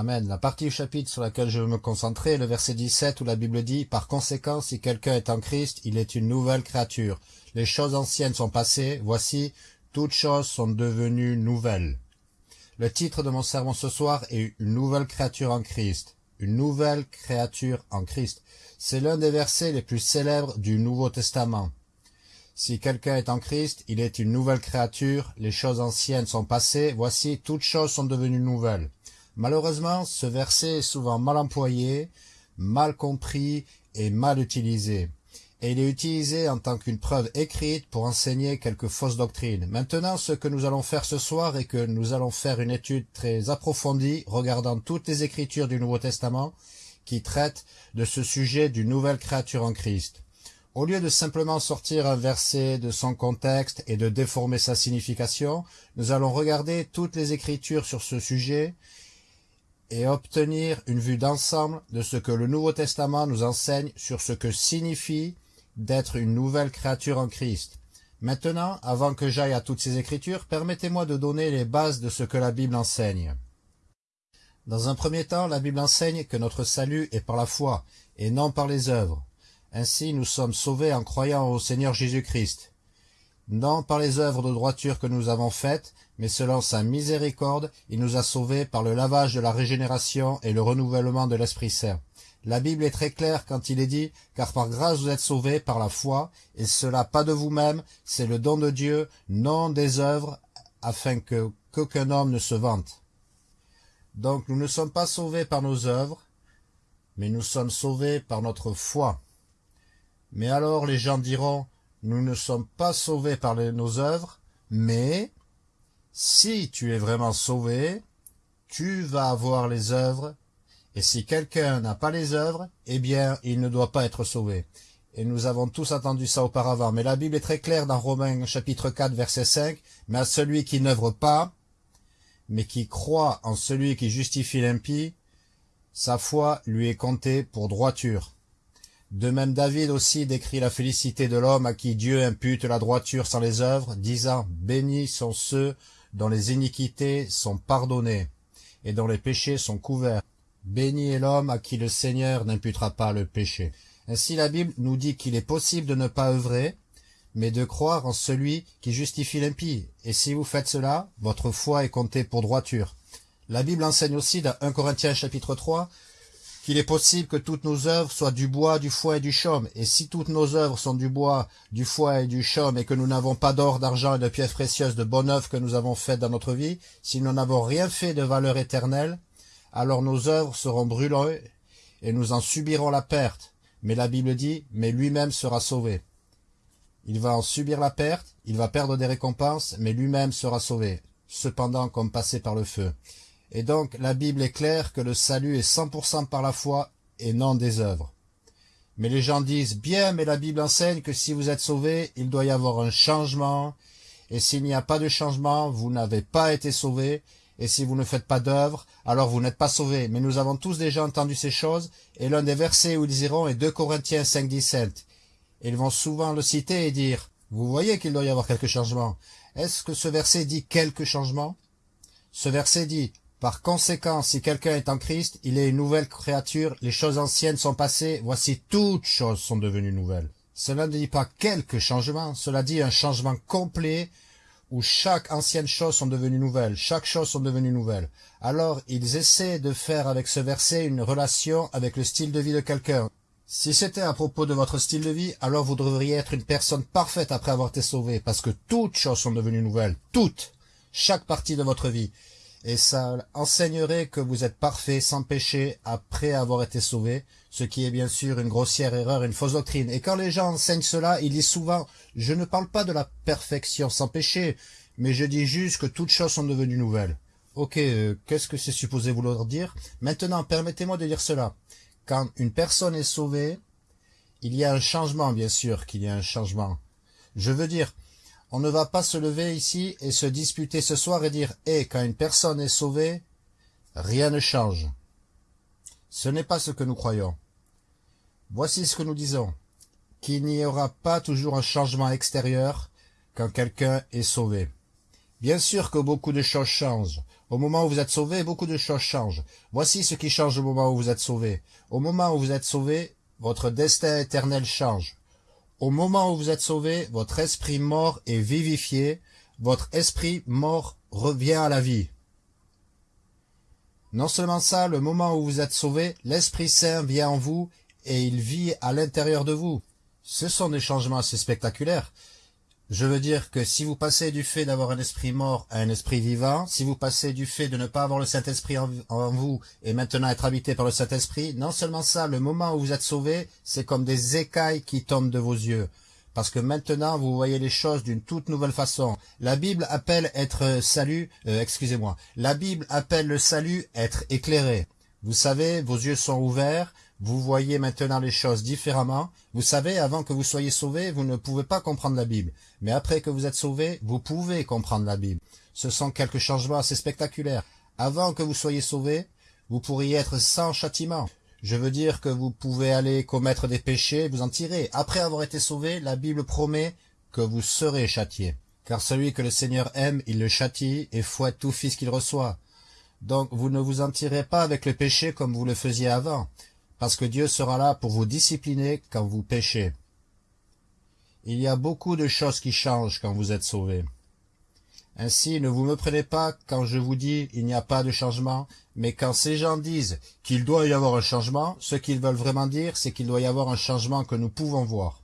Amen. La partie du chapitre sur laquelle je veux me concentrer est le verset 17 où la Bible dit « Par conséquent, si quelqu'un est en Christ, il est une nouvelle créature. Les choses anciennes sont passées, voici, toutes choses sont devenues nouvelles. » Le titre de mon sermon ce soir est « Une nouvelle créature en Christ ». Une nouvelle créature en Christ. C'est l'un des versets les plus célèbres du Nouveau Testament. Si quelqu'un est en Christ, il est une nouvelle créature, les choses anciennes sont passées, voici, toutes choses sont devenues nouvelles. Malheureusement, ce verset est souvent mal employé, mal compris et mal utilisé. Et il est utilisé en tant qu'une preuve écrite pour enseigner quelques fausses doctrines. Maintenant, ce que nous allons faire ce soir est que nous allons faire une étude très approfondie regardant toutes les écritures du Nouveau Testament qui traitent de ce sujet d'une nouvelle créature en Christ. Au lieu de simplement sortir un verset de son contexte et de déformer sa signification, nous allons regarder toutes les écritures sur ce sujet et obtenir une vue d'ensemble de ce que le Nouveau Testament nous enseigne sur ce que signifie d'être une nouvelle créature en Christ. Maintenant, avant que j'aille à toutes ces écritures, permettez-moi de donner les bases de ce que la Bible enseigne. Dans un premier temps, la Bible enseigne que notre salut est par la foi, et non par les œuvres. Ainsi, nous sommes sauvés en croyant au Seigneur Jésus-Christ non par les œuvres de droiture que nous avons faites, mais selon sa miséricorde, il nous a sauvés par le lavage de la régénération et le renouvellement de l'Esprit Saint. La Bible est très claire quand il est dit « Car par grâce vous êtes sauvés par la foi, et cela pas de vous-même, c'est le don de Dieu, non des œuvres, afin que qu'aucun homme ne se vante. » Donc nous ne sommes pas sauvés par nos œuvres, mais nous sommes sauvés par notre foi. Mais alors les gens diront nous ne sommes pas sauvés par nos œuvres, mais si tu es vraiment sauvé, tu vas avoir les œuvres, et si quelqu'un n'a pas les œuvres, eh bien, il ne doit pas être sauvé. Et nous avons tous entendu ça auparavant. Mais la Bible est très claire dans Romains chapitre 4, verset 5. Mais à celui qui n'œuvre pas, mais qui croit en celui qui justifie l'impie, sa foi lui est comptée pour droiture. De même David aussi décrit la félicité de l'homme à qui Dieu impute la droiture sans les œuvres, disant « Bénis sont ceux dont les iniquités sont pardonnées et dont les péchés sont couverts. Béni est l'homme à qui le Seigneur n'imputera pas le péché. » Ainsi la Bible nous dit qu'il est possible de ne pas œuvrer, mais de croire en celui qui justifie l'impie. Et si vous faites cela, votre foi est comptée pour droiture. La Bible enseigne aussi dans 1 Corinthiens chapitre 3 qu'il est possible que toutes nos œuvres soient du bois, du foie et du chaume. Et si toutes nos œuvres sont du bois, du foie et du chaume, et que nous n'avons pas d'or, d'argent et de pièces précieuses, de bonnes œuvres que nous avons faites dans notre vie, si nous n'avons rien fait de valeur éternelle, alors nos œuvres seront brûlées et nous en subirons la perte. Mais la Bible dit, mais lui-même sera sauvé. Il va en subir la perte, il va perdre des récompenses, mais lui-même sera sauvé, cependant comme passé par le feu. Et donc la Bible est claire que le salut est 100% par la foi et non des œuvres. Mais les gens disent, bien, mais la Bible enseigne que si vous êtes sauvé, il doit y avoir un changement, et s'il n'y a pas de changement, vous n'avez pas été sauvé, et si vous ne faites pas d'œuvres, alors vous n'êtes pas sauvé. Mais nous avons tous déjà entendu ces choses, et l'un des versets où ils iront est 2 Corinthiens 5, 17. Ils vont souvent le citer et dire, vous voyez qu'il doit y avoir quelques changements. Est-ce que ce verset dit quelques changements Ce verset dit, par conséquent, si quelqu'un est en Christ, il est une nouvelle créature, les choses anciennes sont passées, voici toutes choses sont devenues nouvelles. Cela ne dit pas quelques changements, cela dit un changement complet où chaque ancienne chose sont devenues nouvelles, chaque chose sont devenues nouvelles. Alors, ils essaient de faire avec ce verset une relation avec le style de vie de quelqu'un. Si c'était à propos de votre style de vie, alors vous devriez être une personne parfaite après avoir été sauvé, parce que toutes choses sont devenues nouvelles, toutes, chaque partie de votre vie et ça enseignerait que vous êtes parfait, sans péché, après avoir été sauvé, ce qui est bien sûr une grossière erreur, une fausse doctrine. Et quand les gens enseignent cela, ils disent souvent « Je ne parle pas de la perfection sans péché, mais je dis juste que toutes choses sont devenues nouvelles. » Ok, euh, qu'est-ce que c'est supposé vouloir dire? Maintenant, permettez-moi de dire cela. Quand une personne est sauvée, il y a un changement, bien sûr qu'il y a un changement. Je veux dire, on ne va pas se lever ici et se disputer ce soir et dire Eh, quand une personne est sauvée, rien ne change. Ce n'est pas ce que nous croyons. Voici ce que nous disons, qu'il n'y aura pas toujours un changement extérieur quand quelqu'un est sauvé. Bien sûr que beaucoup de choses changent. Au moment où vous êtes sauvé, beaucoup de choses changent. Voici ce qui change au moment où vous êtes sauvé. Au moment où vous êtes sauvé, votre destin éternel change. Au moment où vous êtes sauvé, votre esprit mort est vivifié, votre esprit mort revient à la vie. Non seulement ça, le moment où vous êtes sauvé, l'Esprit Saint vient en vous et il vit à l'intérieur de vous. Ce sont des changements assez spectaculaires. Je veux dire que si vous passez du fait d'avoir un esprit mort à un esprit vivant, si vous passez du fait de ne pas avoir le Saint-Esprit en, vous et maintenant être habité par le Saint-Esprit, non seulement ça, le moment où vous êtes sauvé, c'est comme des écailles qui tombent de vos yeux parce que maintenant vous voyez les choses d'une toute nouvelle façon. La Bible appelle être salut, euh, excusez-moi, la Bible appelle le salut être éclairé. Vous savez, vos yeux sont ouverts, vous voyez maintenant les choses différemment. Vous savez, avant que vous soyez sauvé, vous ne pouvez pas comprendre la Bible. Mais après que vous êtes sauvé, vous pouvez comprendre la Bible. Ce sont quelques changements assez spectaculaires. Avant que vous soyez sauvé, vous pourriez être sans châtiment. Je veux dire que vous pouvez aller commettre des péchés vous en tirer. Après avoir été sauvé, la Bible promet que vous serez châtié. Car celui que le Seigneur aime, il le châtie et fouette tout fils qu'il reçoit. Donc vous ne vous en tirez pas avec le péché comme vous le faisiez avant, parce que Dieu sera là pour vous discipliner quand vous péchez. Il y a beaucoup de choses qui changent quand vous êtes sauvé. Ainsi, ne vous me prenez pas quand je vous dis il n'y a pas de changement, mais quand ces gens disent qu'il doit y avoir un changement, ce qu'ils veulent vraiment dire, c'est qu'il doit y avoir un changement que nous pouvons voir.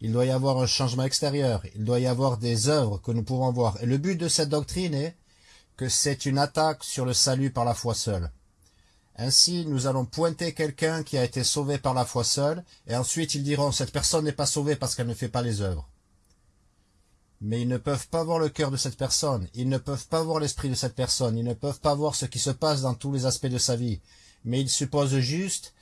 Il doit y avoir un changement extérieur, il doit y avoir des œuvres que nous pouvons voir. Et le but de cette doctrine est que c'est une attaque sur le salut par la foi seule. Ainsi, nous allons pointer quelqu'un qui a été sauvé par la foi seule, et ensuite ils diront cette personne n'est pas sauvée parce qu'elle ne fait pas les œuvres. Mais ils ne peuvent pas voir le cœur de cette personne, ils ne peuvent pas voir l'esprit de cette personne, ils ne peuvent pas voir ce qui se passe dans tous les aspects de sa vie. Mais ils supposent juste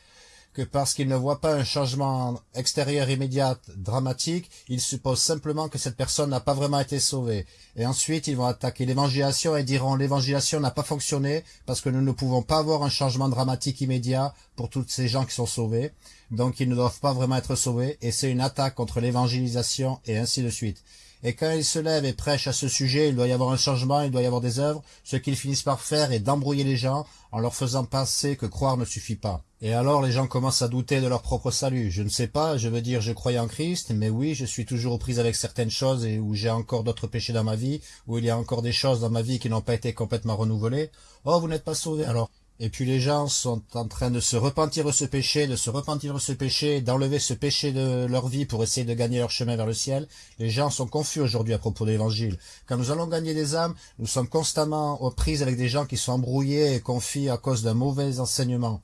parce qu'ils ne voient pas un changement extérieur immédiat dramatique, ils supposent simplement que cette personne n'a pas vraiment été sauvée. Et ensuite, ils vont attaquer l'évangélisation et diront l'évangélisation n'a pas fonctionné parce que nous ne pouvons pas avoir un changement dramatique immédiat pour tous ces gens qui sont sauvés. Donc, ils ne doivent pas vraiment être sauvés et c'est une attaque contre l'évangélisation et ainsi de suite. Et quand ils se lèvent et prêchent à ce sujet, il doit y avoir un changement, il doit y avoir des œuvres. Ce qu'ils finissent par faire est d'embrouiller les gens en leur faisant penser que croire ne suffit pas. Et alors les gens commencent à douter de leur propre salut. Je ne sais pas, je veux dire je croyais en Christ, mais oui, je suis toujours aux prises avec certaines choses et où j'ai encore d'autres péchés dans ma vie, où il y a encore des choses dans ma vie qui n'ont pas été complètement renouvelées. Oh, vous n'êtes pas sauvé alors et puis les gens sont en train de se repentir de ce péché, de se repentir de ce péché, d'enlever ce péché de leur vie pour essayer de gagner leur chemin vers le ciel. Les gens sont confus aujourd'hui à propos de l'évangile. Quand nous allons gagner des âmes, nous sommes constamment aux prises avec des gens qui sont embrouillés et confis à cause d'un mauvais enseignement.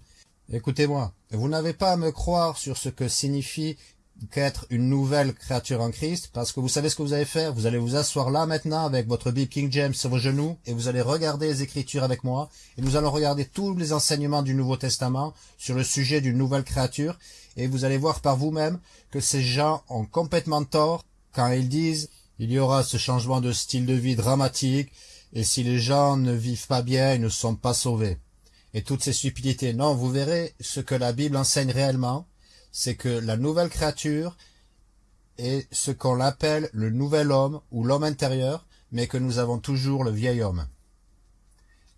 Écoutez-moi, vous n'avez pas à me croire sur ce que signifie qu'être une nouvelle créature en Christ, parce que vous savez ce que vous allez faire, vous allez vous asseoir là maintenant avec votre Bible King James sur vos genoux, et vous allez regarder les Écritures avec moi, et nous allons regarder tous les enseignements du Nouveau Testament sur le sujet d'une nouvelle créature, et vous allez voir par vous-même que ces gens ont complètement tort quand ils disent il y aura ce changement de style de vie dramatique, et si les gens ne vivent pas bien, ils ne sont pas sauvés. Et toutes ces stupidités. Non, vous verrez ce que la Bible enseigne réellement, c'est que la nouvelle créature est ce qu'on appelle le nouvel homme ou l'homme intérieur, mais que nous avons toujours le vieil homme.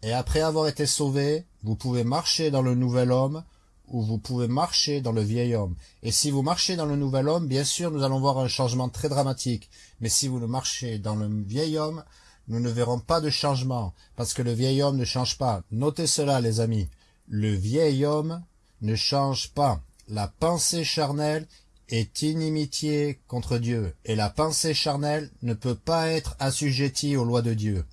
Et après avoir été sauvé, vous pouvez marcher dans le nouvel homme ou vous pouvez marcher dans le vieil homme. Et si vous marchez dans le nouvel homme, bien sûr, nous allons voir un changement très dramatique. Mais si vous le marchez dans le vieil homme, nous ne verrons pas de changement, parce que le vieil homme ne change pas. Notez cela, les amis. Le vieil homme ne change pas. La pensée charnelle est inimitié contre Dieu, et la pensée charnelle ne peut pas être assujettie aux lois de Dieu.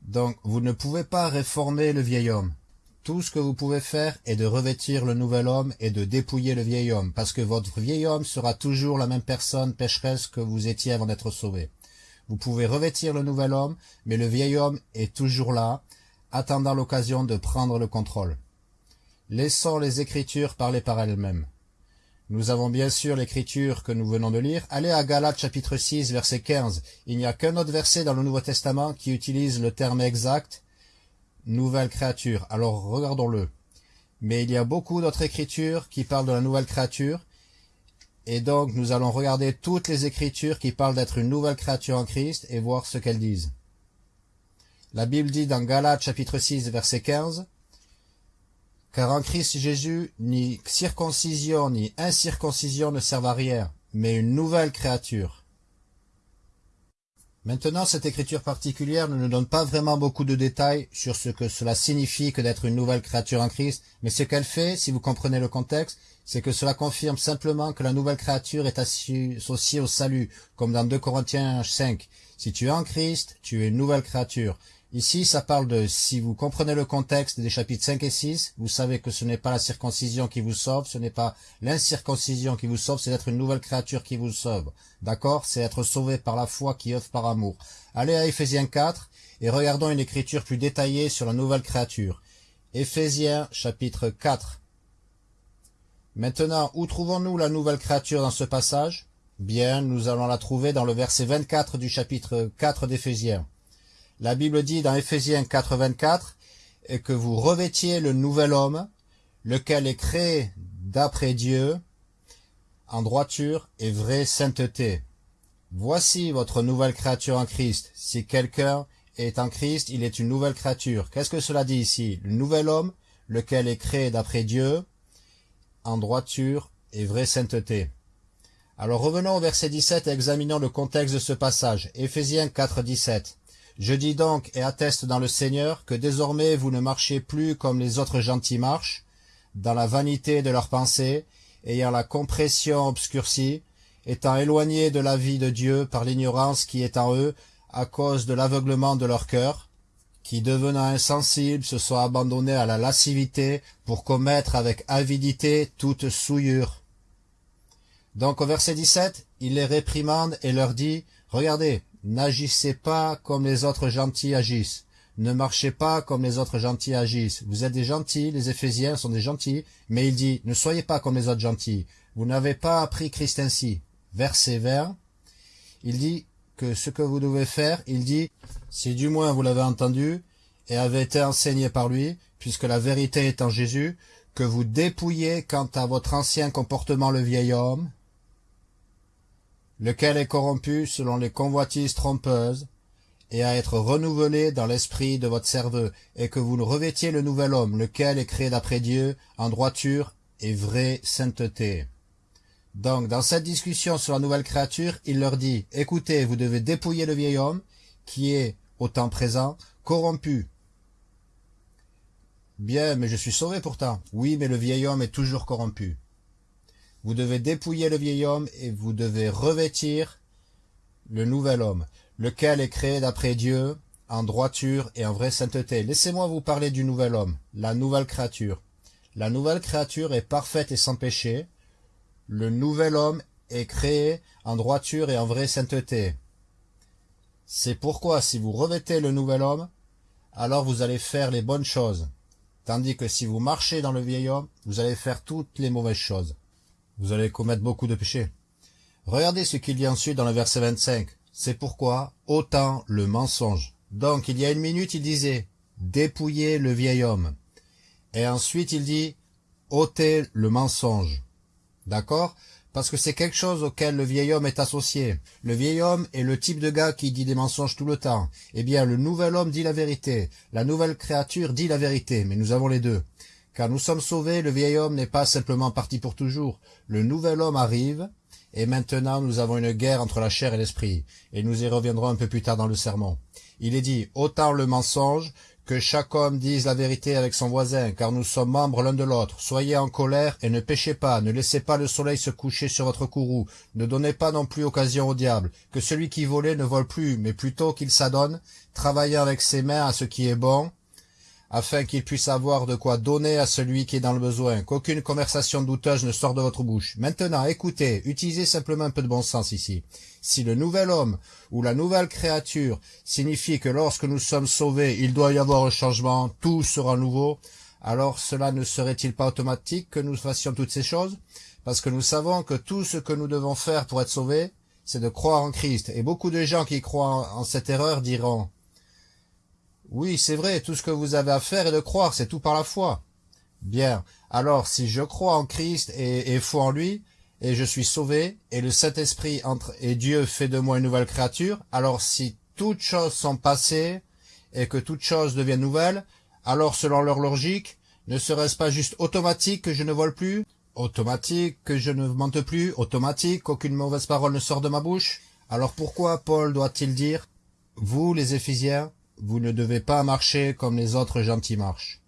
Donc, vous ne pouvez pas réformer le vieil homme. Tout ce que vous pouvez faire est de revêtir le nouvel homme et de dépouiller le vieil homme, parce que votre vieil homme sera toujours la même personne pécheresse que vous étiez avant d'être sauvé. Vous pouvez revêtir le nouvel homme, mais le vieil homme est toujours là, attendant l'occasion de prendre le contrôle. Laissons les Écritures parler par elles-mêmes. Nous avons bien sûr l'Écriture que nous venons de lire. Allez à Galates chapitre 6 verset 15. Il n'y a qu'un autre verset dans le Nouveau Testament qui utilise le terme exact « nouvelle créature ». Alors regardons-le. Mais il y a beaucoup d'autres Écritures qui parlent de la nouvelle créature Et donc nous allons regarder toutes les Écritures qui parlent d'être une nouvelle créature en Christ et voir ce qu'elles disent. La Bible dit dans Galates chapitre 6 verset 15 Car en Christ Jésus, ni circoncision ni incirconcision ne servent à rien, mais une nouvelle créature. Maintenant, cette écriture particulière ne nous donne pas vraiment beaucoup de détails sur ce que cela signifie que d'être une nouvelle créature en Christ, mais ce qu'elle fait, si vous comprenez le contexte, c'est que cela confirme simplement que la nouvelle créature est associée au salut, comme dans 2 Corinthiens 5. Si tu es en Christ, tu es une nouvelle créature. Ici, ça parle de, si vous comprenez le contexte des chapitres 5 et 6, vous savez que ce n'est pas la circoncision qui vous sauve, ce n'est pas l'incirconcision qui vous sauve, c'est d'être une nouvelle créature qui vous sauve. D'accord? C'est être sauvé par la foi qui œuvre par amour. Allez à Éphésiens 4 et regardons une écriture plus détaillée sur la nouvelle créature. Éphésiens chapitre 4. Maintenant, où trouvons-nous la nouvelle créature dans ce passage? Bien, nous allons la trouver dans le verset 24 du chapitre 4 d'Éphésiens. La Bible dit dans Éphésiens 4.24 et que vous revêtiez le nouvel homme, lequel est créé d'après Dieu, en droiture et vraie sainteté. Voici votre nouvelle créature en Christ. Si quelqu'un est en Christ, il est une nouvelle créature. Qu'est-ce que cela dit ici? Le nouvel homme, lequel est créé d'après Dieu, en droiture et vraie sainteté. Alors revenons au verset 17 et examinons le contexte de ce passage. Éphésiens 4, 17. Je dis donc et atteste dans le Seigneur que désormais vous ne marchez plus comme les autres gentils marchent, dans la vanité de leurs pensées, ayant la compression obscurcie, étant éloignés de la vie de Dieu par l'ignorance qui est en eux à cause de l'aveuglement de leur cœur, qui devenant insensibles se sont abandonnés à la lascivité pour commettre avec avidité toute souillure. Donc au verset 17, il les réprimande et leur dit, Regardez, N'agissez pas comme les autres gentils agissent. Ne marchez pas comme les autres gentils agissent. Vous êtes des gentils, les Éphésiens sont des gentils, mais il dit, ne soyez pas comme les autres gentils. Vous n'avez pas appris Christ ainsi. Verset vert, il dit que ce que vous devez faire, il dit, si du moins vous l'avez entendu et avez été enseigné par lui, puisque la vérité est en Jésus, que vous dépouillez quant à votre ancien comportement le vieil homme, lequel est corrompu selon les convoitises trompeuses, et à être renouvelé dans l'esprit de votre cerveau, et que vous revêtiez le nouvel homme, lequel est créé d'après Dieu, en droiture et vraie sainteté. Donc, dans cette discussion sur la nouvelle créature, il leur dit, écoutez, vous devez dépouiller le vieil homme, qui est, au temps présent, corrompu. Bien, mais je suis sauvé pourtant. Oui, mais le vieil homme est toujours corrompu. Vous devez dépouiller le vieil homme et vous devez revêtir le nouvel homme, lequel est créé d'après Dieu, en droiture et en vraie sainteté. Laissez-moi vous parler du nouvel homme, la nouvelle créature. La nouvelle créature est parfaite et sans péché. Le nouvel homme est créé en droiture et en vraie sainteté. C'est pourquoi si vous revêtez le nouvel homme, alors vous allez faire les bonnes choses. Tandis que si vous marchez dans le vieil homme, vous allez faire toutes les mauvaises choses vous allez commettre beaucoup de péchés. Regardez ce qu'il dit ensuite dans le verset 25. C'est pourquoi autant le mensonge. Donc il y a une minute il disait dépouiller le vieil homme. Et ensuite il dit ôter le mensonge. D'accord? Parce que c'est quelque chose auquel le vieil homme est associé. Le vieil homme est le type de gars qui dit des mensonges tout le temps. Eh bien le nouvel homme dit la vérité. La nouvelle créature dit la vérité. Mais nous avons les deux. Car nous sommes sauvés, le vieil homme n'est pas simplement parti pour toujours. Le nouvel homme arrive, et maintenant nous avons une guerre entre la chair et l'esprit, et nous y reviendrons un peu plus tard dans le sermon. Il est dit, autant le mensonge, que chaque homme dise la vérité avec son voisin, car nous sommes membres l'un de l'autre. Soyez en colère et ne péchez pas, ne laissez pas le soleil se coucher sur votre courroux, ne donnez pas non plus occasion au diable, que celui qui volait ne vole plus, mais plutôt qu'il s'adonne, travaillant avec ses mains à ce qui est bon, afin qu'il puisse avoir de quoi donner à celui qui est dans le besoin, qu'aucune conversation douteuse ne sorte de votre bouche. Maintenant, écoutez, utilisez simplement un peu de bon sens ici. Si le nouvel homme ou la nouvelle créature signifie que lorsque nous sommes sauvés, il doit y avoir un changement, tout sera nouveau, alors cela ne serait-il pas automatique que nous fassions toutes ces choses? Parce que nous savons que tout ce que nous devons faire pour être sauvés, c'est de croire en Christ. Et beaucoup de gens qui croient en cette erreur diront oui, c'est vrai, tout ce que vous avez à faire est de croire, c'est tout par la foi. Bien, alors si je crois en Christ et, et foi en lui, et je suis sauvé, et le Saint-Esprit entre et Dieu fait de moi une nouvelle créature, alors si toutes choses sont passées et que toutes choses deviennent nouvelles, alors selon leur logique, ne serait-ce pas juste automatique que je ne vole plus? Automatique que je ne mente plus? Automatique qu'aucune mauvaise parole ne sort de ma bouche? Alors pourquoi Paul doit-il dire « Vous les Éphésiens, vous ne devez pas marcher comme les autres gentils marchent »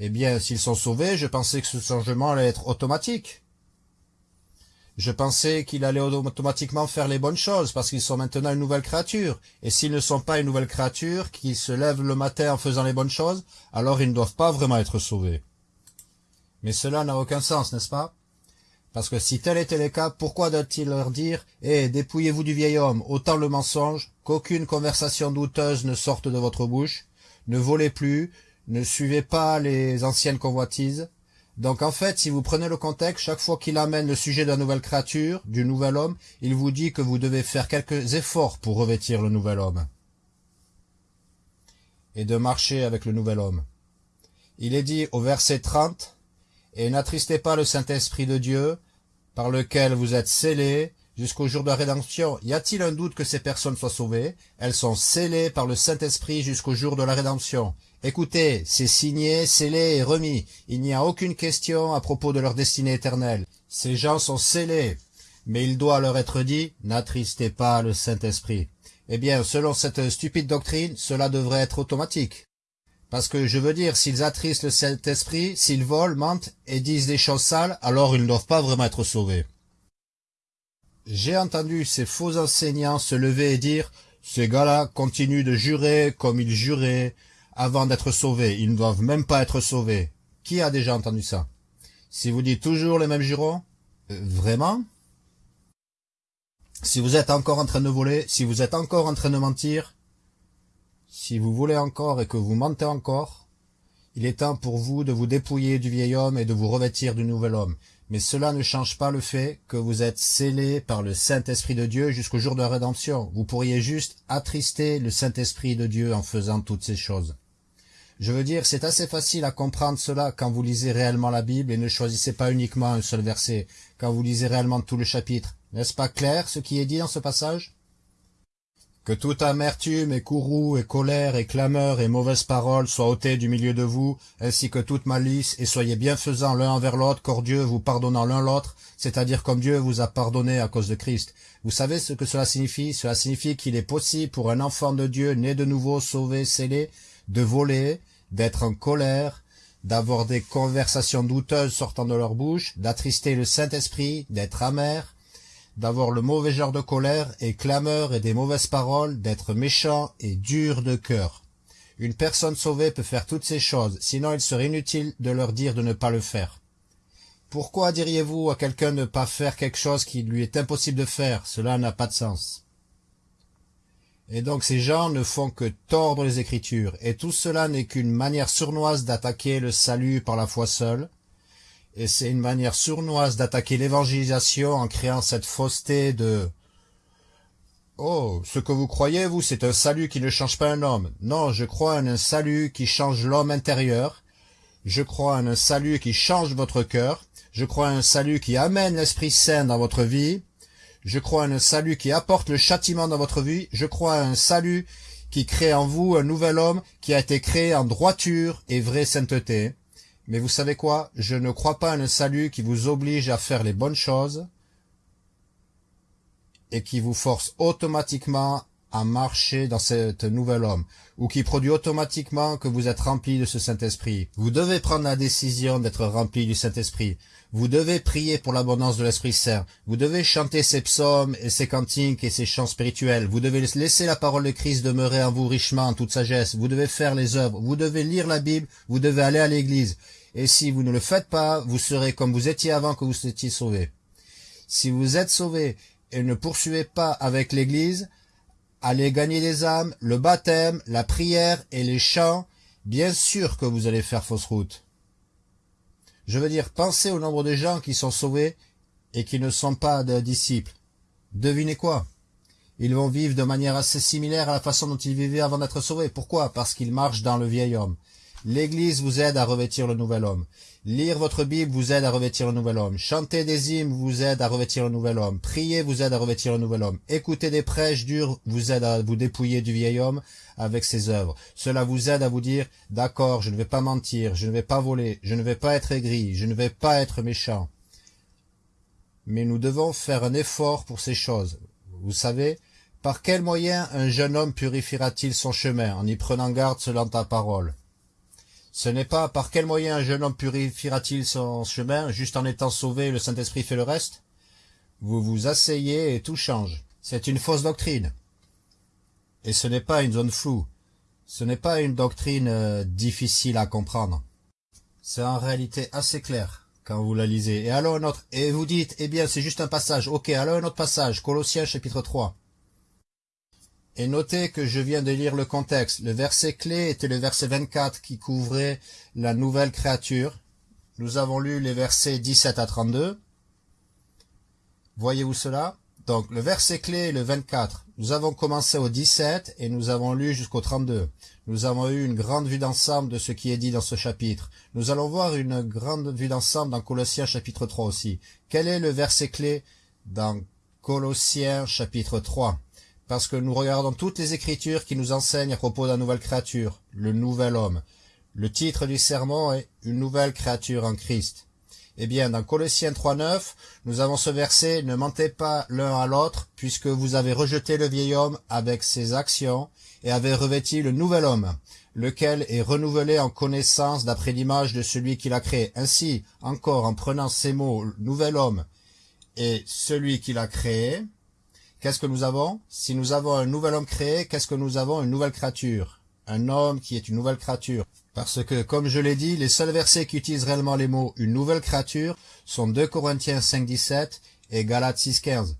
Eh bien, s'ils sont sauvés, je pensais que ce changement allait être automatique. Je pensais qu'il allait automatiquement faire les bonnes choses, parce qu'ils sont maintenant une nouvelle créature. Et s'ils ne sont pas une nouvelle créature, qui se lèvent le matin en faisant les bonnes choses, alors ils ne doivent pas vraiment être sauvés. Mais cela n'a aucun sens, n'est-ce pas? Parce que si tel était le cas, pourquoi doit-il leur dire « Eh, dépouillez-vous du vieil homme, autant le mensonge, qu'aucune conversation douteuse ne sorte de votre bouche, ne volez plus, ne suivez pas les anciennes convoitises, donc en fait, si vous prenez le contexte, chaque fois qu'il amène le sujet de nouvelle créature, du nouvel homme, il vous dit que vous devez faire quelques efforts pour revêtir le nouvel homme. Et de marcher avec le nouvel homme. Il est dit au verset 30, « Et n'attristez pas le Saint-Esprit de Dieu, par lequel vous êtes scellés jusqu'au jour de la rédemption. Y a-t-il un doute que ces personnes soient sauvées? Elles sont scellées par le Saint-Esprit jusqu'au jour de la rédemption. Écoutez, c'est signé, scellé et remis. Il n'y a aucune question à propos de leur destinée éternelle. Ces gens sont scellés. Mais il doit leur être dit, n'attristez pas le Saint-Esprit. Eh bien, selon cette stupide doctrine, cela devrait être automatique. Parce que je veux dire, s'ils attristent le Saint-Esprit, s'ils volent, mentent et disent des choses sales, alors ils ne doivent pas vraiment être sauvés. J'ai entendu ces faux enseignants se lever et dire « Ces gars-là continuent de jurer comme ils juraient avant d'être sauvés. Ils ne doivent même pas être sauvés. » Qui a déjà entendu ça? Si vous dites toujours les mêmes jurons euh, Vraiment? Si vous êtes encore en train de voler, si vous êtes encore en train de mentir, si vous voulez encore et que vous mentez encore, il est temps pour vous de vous dépouiller du vieil homme et de vous revêtir du nouvel homme mais cela ne change pas le fait que vous êtes scellés par le Saint-Esprit de Dieu jusqu'au jour de la rédemption. Vous pourriez juste attrister le Saint-Esprit de Dieu en faisant toutes ces choses. Je veux dire, c'est assez facile à comprendre cela quand vous lisez réellement la Bible et ne choisissez pas uniquement un seul verset, quand vous lisez réellement tout le chapitre. N'est-ce pas clair ce qui est dit dans ce passage? Que toute amertume et courroux et colère et clameur et mauvaise parole soient ôtées du milieu de vous, ainsi que toute malice, et soyez bienfaisants l'un envers l'autre, corps Dieu vous pardonnant l'un l'autre, c'est-à-dire comme Dieu vous a pardonné à cause de Christ. Vous savez ce que cela signifie? Cela signifie qu'il est possible pour un enfant de Dieu, né de nouveau, sauvé, scellé, de voler, d'être en colère, d'avoir des conversations douteuses sortant de leur bouche, d'attrister le Saint-Esprit, d'être amer, d'avoir le mauvais genre de colère et clameur et des mauvaises paroles, d'être méchant et dur de cœur. Une personne sauvée peut faire toutes ces choses, sinon il serait inutile de leur dire de ne pas le faire. Pourquoi diriez-vous à quelqu'un de ne pas faire quelque chose qui lui est impossible de faire? Cela n'a pas de sens. Et donc ces gens ne font que tordre les Écritures, et tout cela n'est qu'une manière sournoise d'attaquer le salut par la foi seule, et c'est une manière sournoise d'attaquer l'évangélisation en créant cette fausseté de « Oh, ce que vous croyez, vous, c'est un salut qui ne change pas un homme. Non, je crois en un salut qui change l'homme intérieur. Je crois en un salut qui change votre cœur. Je crois en un salut qui amène l'Esprit Saint dans votre vie. Je crois en un salut qui apporte le châtiment dans votre vie. Je crois en un salut qui crée en vous un nouvel homme qui a été créé en droiture et vraie sainteté. Mais vous savez quoi? Je ne crois pas à un salut qui vous oblige à faire les bonnes choses et qui vous force automatiquement à marcher dans cet nouvel homme, ou qui produit automatiquement que vous êtes rempli de ce Saint-Esprit. Vous devez prendre la décision d'être rempli du Saint-Esprit. Vous devez prier pour l'abondance de l'Esprit Saint. Vous devez chanter ces psaumes et ces cantiques et ces chants spirituels. Vous devez laisser la parole de Christ demeurer en vous richement en toute sagesse. Vous devez faire les œuvres. Vous devez lire la Bible. Vous devez aller à l'église. Et si vous ne le faites pas, vous serez comme vous étiez avant que vous étiez sauvé. Si vous êtes sauvé et ne poursuivez pas avec l'église, allez gagner des âmes, le baptême, la prière et les chants, bien sûr que vous allez faire fausse route. Je veux dire, pensez au nombre de gens qui sont sauvés et qui ne sont pas des disciples. Devinez quoi? Ils vont vivre de manière assez similaire à la façon dont ils vivaient avant d'être sauvés. Pourquoi? Parce qu'ils marchent dans le vieil homme. L'Église vous aide à revêtir le nouvel homme. Lire votre Bible vous aide à revêtir le nouvel homme. Chanter des hymnes vous aide à revêtir le nouvel homme. Prier vous aide à revêtir le nouvel homme. Écouter des prêches durs vous aide à vous dépouiller du vieil homme avec ses œuvres. Cela vous aide à vous dire, d'accord, je ne vais pas mentir, je ne vais pas voler, je ne vais pas être aigri, je ne vais pas être méchant. Mais nous devons faire un effort pour ces choses. Vous savez, par quel moyen un jeune homme purifiera-t-il son chemin en y prenant garde selon ta parole? Ce n'est pas par quel moyen un jeune homme purifiera-t-il son chemin, juste en étant sauvé, le Saint-Esprit fait le reste? Vous vous asseyez et tout change. C'est une fausse doctrine. Et ce n'est pas une zone floue. Ce n'est pas une doctrine euh, difficile à comprendre. C'est en réalité assez clair quand vous la lisez. Et alors un autre, et vous dites, eh bien c'est juste un passage. Ok, alors un autre passage, Colossiens chapitre 3. Et notez que je viens de lire le contexte. Le verset clé était le verset 24 qui couvrait la nouvelle créature. Nous avons lu les versets 17 à 32. Voyez-vous cela? Donc le verset clé est le 24. Nous avons commencé au 17 et nous avons lu jusqu'au 32. Nous avons eu une grande vue d'ensemble de ce qui est dit dans ce chapitre. Nous allons voir une grande vue d'ensemble dans Colossiens chapitre 3 aussi. Quel est le verset clé dans Colossiens chapitre 3 parce que nous regardons toutes les Écritures qui nous enseignent à propos de la nouvelle créature, le nouvel homme. Le titre du sermon est « Une nouvelle créature en Christ ». Eh bien, dans Colossiens 3.9, nous avons ce verset « Ne mentez pas l'un à l'autre, puisque vous avez rejeté le vieil homme avec ses actions, et avez revêti le nouvel homme, lequel est renouvelé en connaissance d'après l'image de celui qui l'a créé. Ainsi, encore en prenant ces mots « nouvel homme » et « celui qui l'a créé », Qu'est-ce que nous avons? Si nous avons un nouvel homme créé, qu'est-ce que nous avons? Une nouvelle créature. Un homme qui est une nouvelle créature. Parce que, comme je l'ai dit, les seuls versets qui utilisent réellement les mots « une nouvelle créature » sont 2 Corinthiens 5, 17 et Galates 6, 15.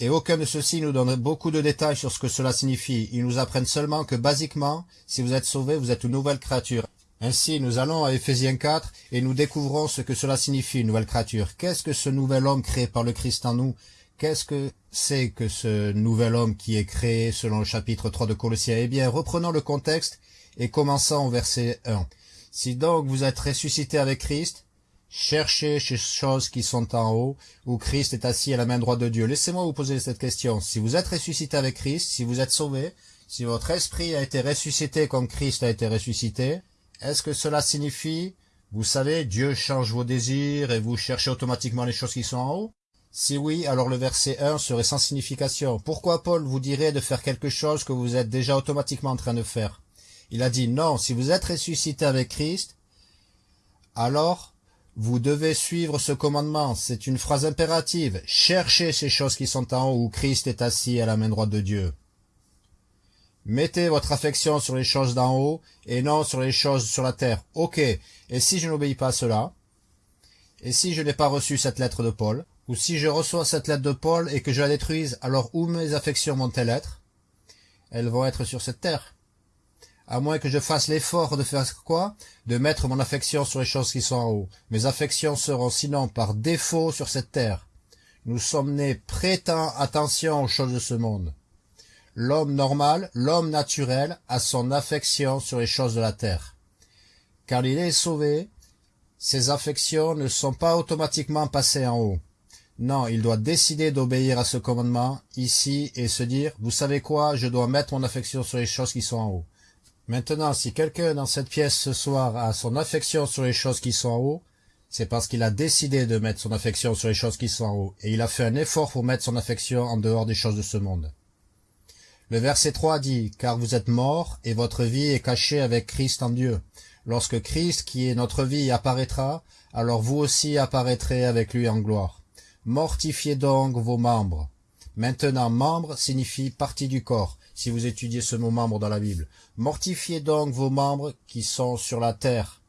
Et aucun de ceux-ci nous donne beaucoup de détails sur ce que cela signifie. Ils nous apprennent seulement que, basiquement, si vous êtes sauvé, vous êtes une nouvelle créature. Ainsi, nous allons à Ephésiens 4 et nous découvrons ce que cela signifie, une nouvelle créature. Qu'est-ce que ce nouvel homme créé par le Christ en nous? Qu'est-ce que c'est que ce nouvel homme qui est créé selon le chapitre 3 de Colossiens Eh bien, reprenons le contexte et commençons au verset 1. Si donc vous êtes ressuscité avec Christ, cherchez ces choses qui sont en haut, où Christ est assis à la main droite de Dieu. Laissez-moi vous poser cette question. Si vous êtes ressuscité avec Christ, si vous êtes sauvé, si votre esprit a été ressuscité comme Christ a été ressuscité, est-ce que cela signifie, vous savez, Dieu change vos désirs et vous cherchez automatiquement les choses qui sont en haut? Si oui, alors le verset 1 serait sans signification. Pourquoi Paul vous dirait de faire quelque chose que vous êtes déjà automatiquement en train de faire? Il a dit non, si vous êtes ressuscité avec Christ, alors vous devez suivre ce commandement. C'est une phrase impérative. Cherchez ces choses qui sont en haut où Christ est assis à la main droite de Dieu. Mettez votre affection sur les choses d'en haut et non sur les choses sur la terre. Ok, et si je n'obéis pas à cela? Et si je n'ai pas reçu cette lettre de Paul? Ou si je reçois cette lettre de Paul et que je la détruise, alors où mes affections vont-elles être? Elles vont être sur cette terre. À moins que je fasse l'effort de faire quoi? De mettre mon affection sur les choses qui sont en haut. Mes affections seront sinon par défaut sur cette terre. Nous sommes nés prêtant attention aux choses de ce monde. L'homme normal, l'homme naturel, a son affection sur les choses de la terre. Car il est sauvé, ses affections ne sont pas automatiquement passées en haut. Non, il doit décider d'obéir à ce commandement ici et se dire, vous savez quoi, je dois mettre mon affection sur les choses qui sont en haut. Maintenant, si quelqu'un dans cette pièce ce soir a son affection sur les choses qui sont en haut, c'est parce qu'il a décidé de mettre son affection sur les choses qui sont en haut, et il a fait un effort pour mettre son affection en dehors des choses de ce monde. Le verset 3 dit, « Car vous êtes morts, et votre vie est cachée avec Christ en Dieu. Lorsque Christ, qui est notre vie, apparaîtra, alors vous aussi apparaîtrez avec lui en gloire. Mortifiez donc vos membres. Maintenant, membre signifie partie du corps, si vous étudiez ce mot membre dans la Bible. Mortifiez donc vos membres qui sont sur la terre.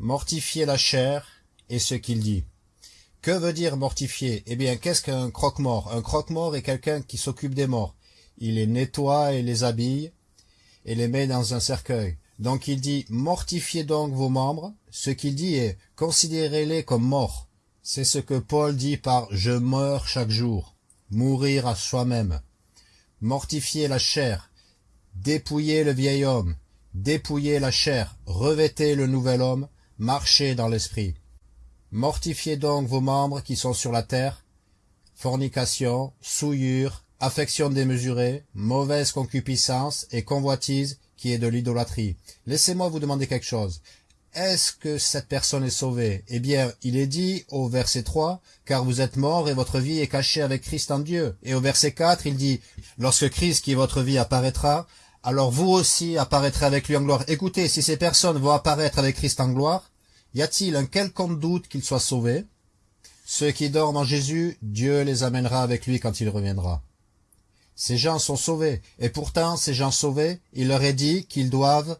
Mortifiez la chair, et ce qu'il dit. Que veut dire mortifier? Eh bien, qu'est-ce qu'un croque-mort? Un croque-mort est quelqu'un qui s'occupe des morts. Il les nettoie et les habille, et les met dans un cercueil. Donc il dit, mortifiez donc vos membres. Ce qu'il dit est, considérez-les comme morts. C'est ce que Paul dit par « je meurs chaque jour », mourir à soi-même, mortifier la chair, dépouiller le vieil homme, Dépouillez la chair, revêtez le nouvel homme, marchez dans l'esprit. Mortifiez donc vos membres qui sont sur la terre, fornication, souillure, affection démesurée, mauvaise concupiscence et convoitise qui est de l'idolâtrie. Laissez-moi vous demander quelque chose. Est-ce que cette personne est sauvée? Eh bien, il est dit au verset 3, car vous êtes morts et votre vie est cachée avec Christ en Dieu. Et au verset 4, il dit, lorsque Christ qui est votre vie apparaîtra, alors vous aussi apparaîtrez avec lui en gloire. Écoutez, si ces personnes vont apparaître avec Christ en gloire, y a-t-il un quelconque doute qu'ils soient sauvés Ceux qui dorment en Jésus, Dieu les amènera avec lui quand il reviendra. Ces gens sont sauvés, et pourtant ces gens sauvés, il leur est dit qu'ils doivent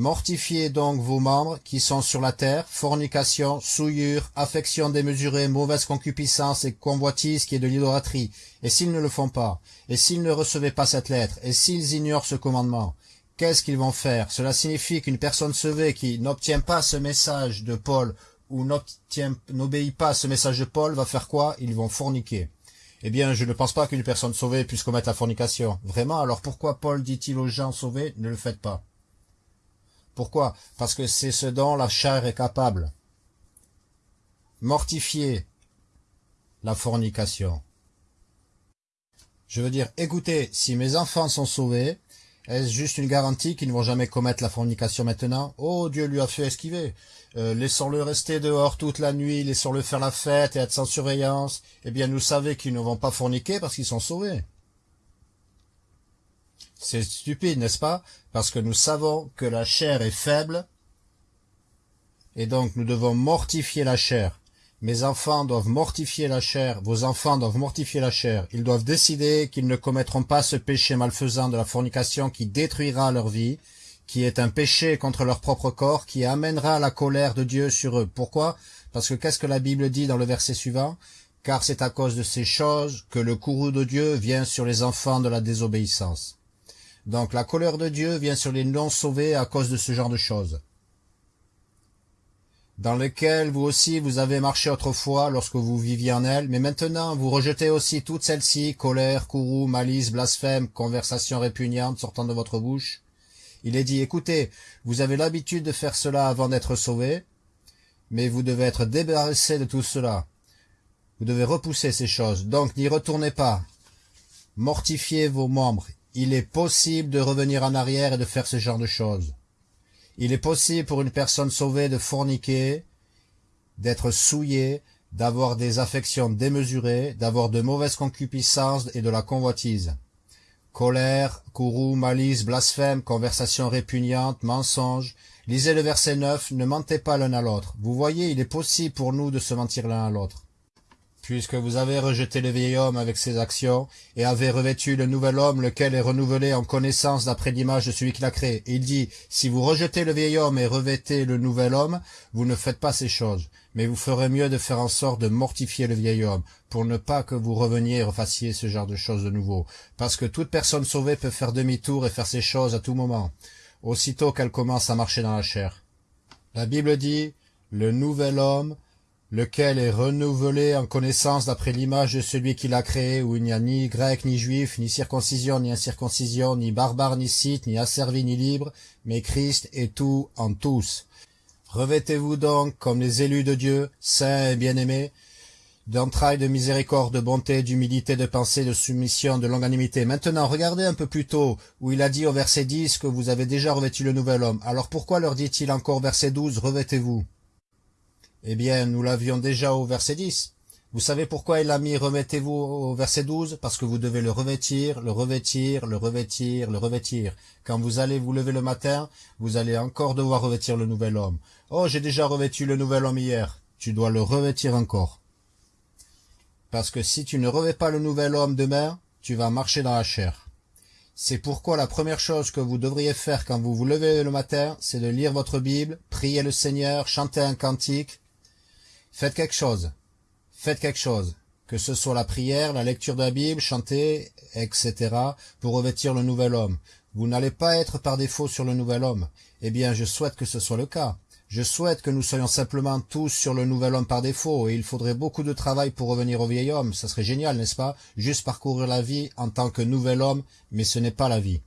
Mortifiez donc vos membres qui sont sur la terre, fornication, souillure, affection démesurée, mauvaise concupiscence et convoitise qui est de l'idolâtrie. Et s'ils ne le font pas, et s'ils ne recevaient pas cette lettre, et s'ils ignorent ce commandement, qu'est-ce qu'ils vont faire? Cela signifie qu'une personne sauvée qui n'obtient pas ce message de Paul ou n'obéit pas à ce message de Paul va faire quoi? Ils vont forniquer. Eh bien, je ne pense pas qu'une personne sauvée puisse commettre la fornication. Vraiment, alors pourquoi Paul dit-il aux gens sauvés, ne le faites pas? Pourquoi? Parce que c'est ce dont la chair est capable. Mortifier la fornication. Je veux dire, écoutez, si mes enfants sont sauvés, est-ce juste une garantie qu'ils ne vont jamais commettre la fornication maintenant? Oh, Dieu lui a fait esquiver. Euh, laissons-le rester dehors toute la nuit, laissons-le faire la fête et être sans surveillance. Eh bien, nous savons qu'ils ne vont pas forniquer parce qu'ils sont sauvés. C'est stupide, n'est-ce pas? Parce que nous savons que la chair est faible, et donc nous devons mortifier la chair. Mes enfants doivent mortifier la chair, vos enfants doivent mortifier la chair. Ils doivent décider qu'ils ne commettront pas ce péché malfaisant de la fornication qui détruira leur vie, qui est un péché contre leur propre corps, qui amènera la colère de Dieu sur eux. Pourquoi? Parce que qu'est-ce que la Bible dit dans le verset suivant? Car c'est à cause de ces choses que le courroux de Dieu vient sur les enfants de la désobéissance. Donc la colère de Dieu vient sur les non-sauvés à cause de ce genre de choses, dans lequel vous aussi vous avez marché autrefois lorsque vous viviez en elle, mais maintenant vous rejetez aussi toutes celles-ci, colère, courroux, malice, blasphème, conversation répugnante sortant de votre bouche. Il est dit, écoutez, vous avez l'habitude de faire cela avant d'être sauvés, mais vous devez être débarrassé de tout cela. Vous devez repousser ces choses, donc n'y retournez pas. Mortifiez vos membres, il est possible de revenir en arrière et de faire ce genre de choses. Il est possible pour une personne sauvée de forniquer, d'être souillée, d'avoir des affections démesurées, d'avoir de mauvaises concupiscences et de la convoitise. Colère, courroux, malice, blasphème, conversation répugnante, mensonge. Lisez le verset 9, ne mentez pas l'un à l'autre. Vous voyez, il est possible pour nous de se mentir l'un à l'autre puisque vous avez rejeté le vieil homme avec ses actions, et avez revêtu le nouvel homme, lequel est renouvelé en connaissance d'après l'image de celui qui l'a créé. il dit, si vous rejetez le vieil homme et revêtez le nouvel homme, vous ne faites pas ces choses, mais vous ferez mieux de faire en sorte de mortifier le vieil homme, pour ne pas que vous reveniez et refassiez ce genre de choses de nouveau, parce que toute personne sauvée peut faire demi-tour et faire ces choses à tout moment, aussitôt qu'elle commence à marcher dans la chair. La Bible dit, le nouvel homme, lequel est renouvelé en connaissance d'après l'image de celui qui l'a créé, où il n'y a ni grec, ni juif, ni circoncision, ni incirconcision, ni barbare, ni scythe, ni asservi, ni libre, mais Christ est tout en tous. Revêtez-vous donc comme les élus de Dieu, saints et bien-aimés, d'entrailles de miséricorde, de bonté, d'humilité, de pensée, de soumission, de longanimité. Maintenant, regardez un peu plus tôt, où il a dit au verset 10 que vous avez déjà revêtu le nouvel homme. Alors pourquoi leur dit-il encore verset 12, revêtez-vous? Eh bien, nous l'avions déjà au verset 10. Vous savez pourquoi il a mis remettez-vous au verset 12 Parce que vous devez le revêtir, le revêtir, le revêtir, le revêtir. Quand vous allez vous lever le matin, vous allez encore devoir revêtir le nouvel homme. Oh, j'ai déjà revêtu le nouvel homme hier. Tu dois le revêtir encore. Parce que si tu ne revêts pas le nouvel homme demain, tu vas marcher dans la chair. C'est pourquoi la première chose que vous devriez faire quand vous vous levez le matin, c'est de lire votre Bible, prier le Seigneur, chanter un cantique, Faites quelque chose. Faites quelque chose. Que ce soit la prière, la lecture de la Bible, chanter, etc. pour revêtir le nouvel homme. Vous n'allez pas être par défaut sur le nouvel homme. Eh bien, je souhaite que ce soit le cas. Je souhaite que nous soyons simplement tous sur le nouvel homme par défaut, et il faudrait beaucoup de travail pour revenir au vieil homme. Ça serait génial, n'est-ce pas? Juste parcourir la vie en tant que nouvel homme, mais ce n'est pas la vie.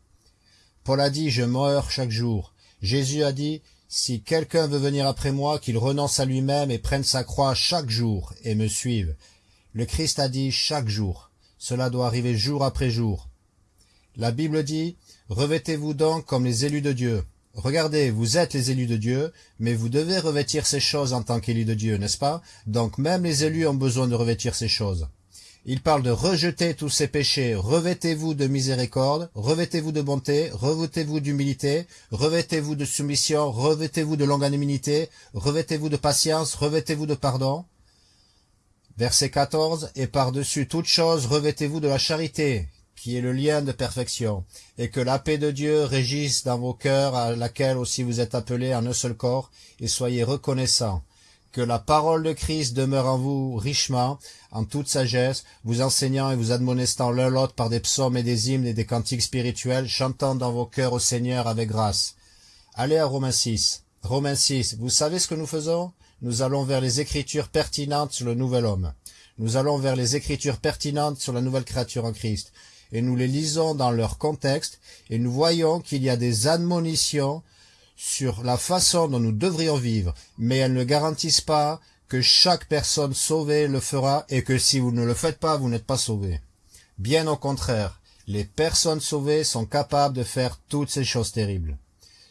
Paul a dit, je meurs chaque jour. Jésus a dit, si quelqu'un veut venir après moi, qu'il renonce à lui-même et prenne sa croix chaque jour et me suive. Le Christ a dit chaque jour. Cela doit arriver jour après jour. La Bible dit, revêtez-vous donc comme les élus de Dieu. Regardez, vous êtes les élus de Dieu, mais vous devez revêtir ces choses en tant qu'élus de Dieu, n'est-ce pas? Donc même les élus ont besoin de revêtir ces choses. Il parle de rejeter tous ces péchés, revêtez-vous de miséricorde, revêtez-vous de bonté, revêtez-vous d'humilité, revêtez-vous de soumission, revêtez-vous de longanimité, revêtez-vous de patience, revêtez-vous de pardon. Verset 14, et par-dessus toute chose, revêtez-vous de la charité, qui est le lien de perfection, et que la paix de Dieu régisse dans vos cœurs, à laquelle aussi vous êtes appelés en un seul corps, et soyez reconnaissants. Que la parole de Christ demeure en vous richement, en toute sagesse, vous enseignant et vous admonestant l'un l'autre par des psaumes et des hymnes et des cantiques spirituels, chantant dans vos cœurs au Seigneur avec grâce. Allez à Romains 6. Romains 6, vous savez ce que nous faisons? Nous allons vers les écritures pertinentes sur le nouvel homme. Nous allons vers les écritures pertinentes sur la nouvelle créature en Christ et nous les lisons dans leur contexte, et nous voyons qu'il y a des admonitions sur la façon dont nous devrions vivre, mais elles ne garantissent pas que chaque personne sauvée le fera et que si vous ne le faites pas, vous n'êtes pas sauvé. Bien au contraire, les personnes sauvées sont capables de faire toutes ces choses terribles.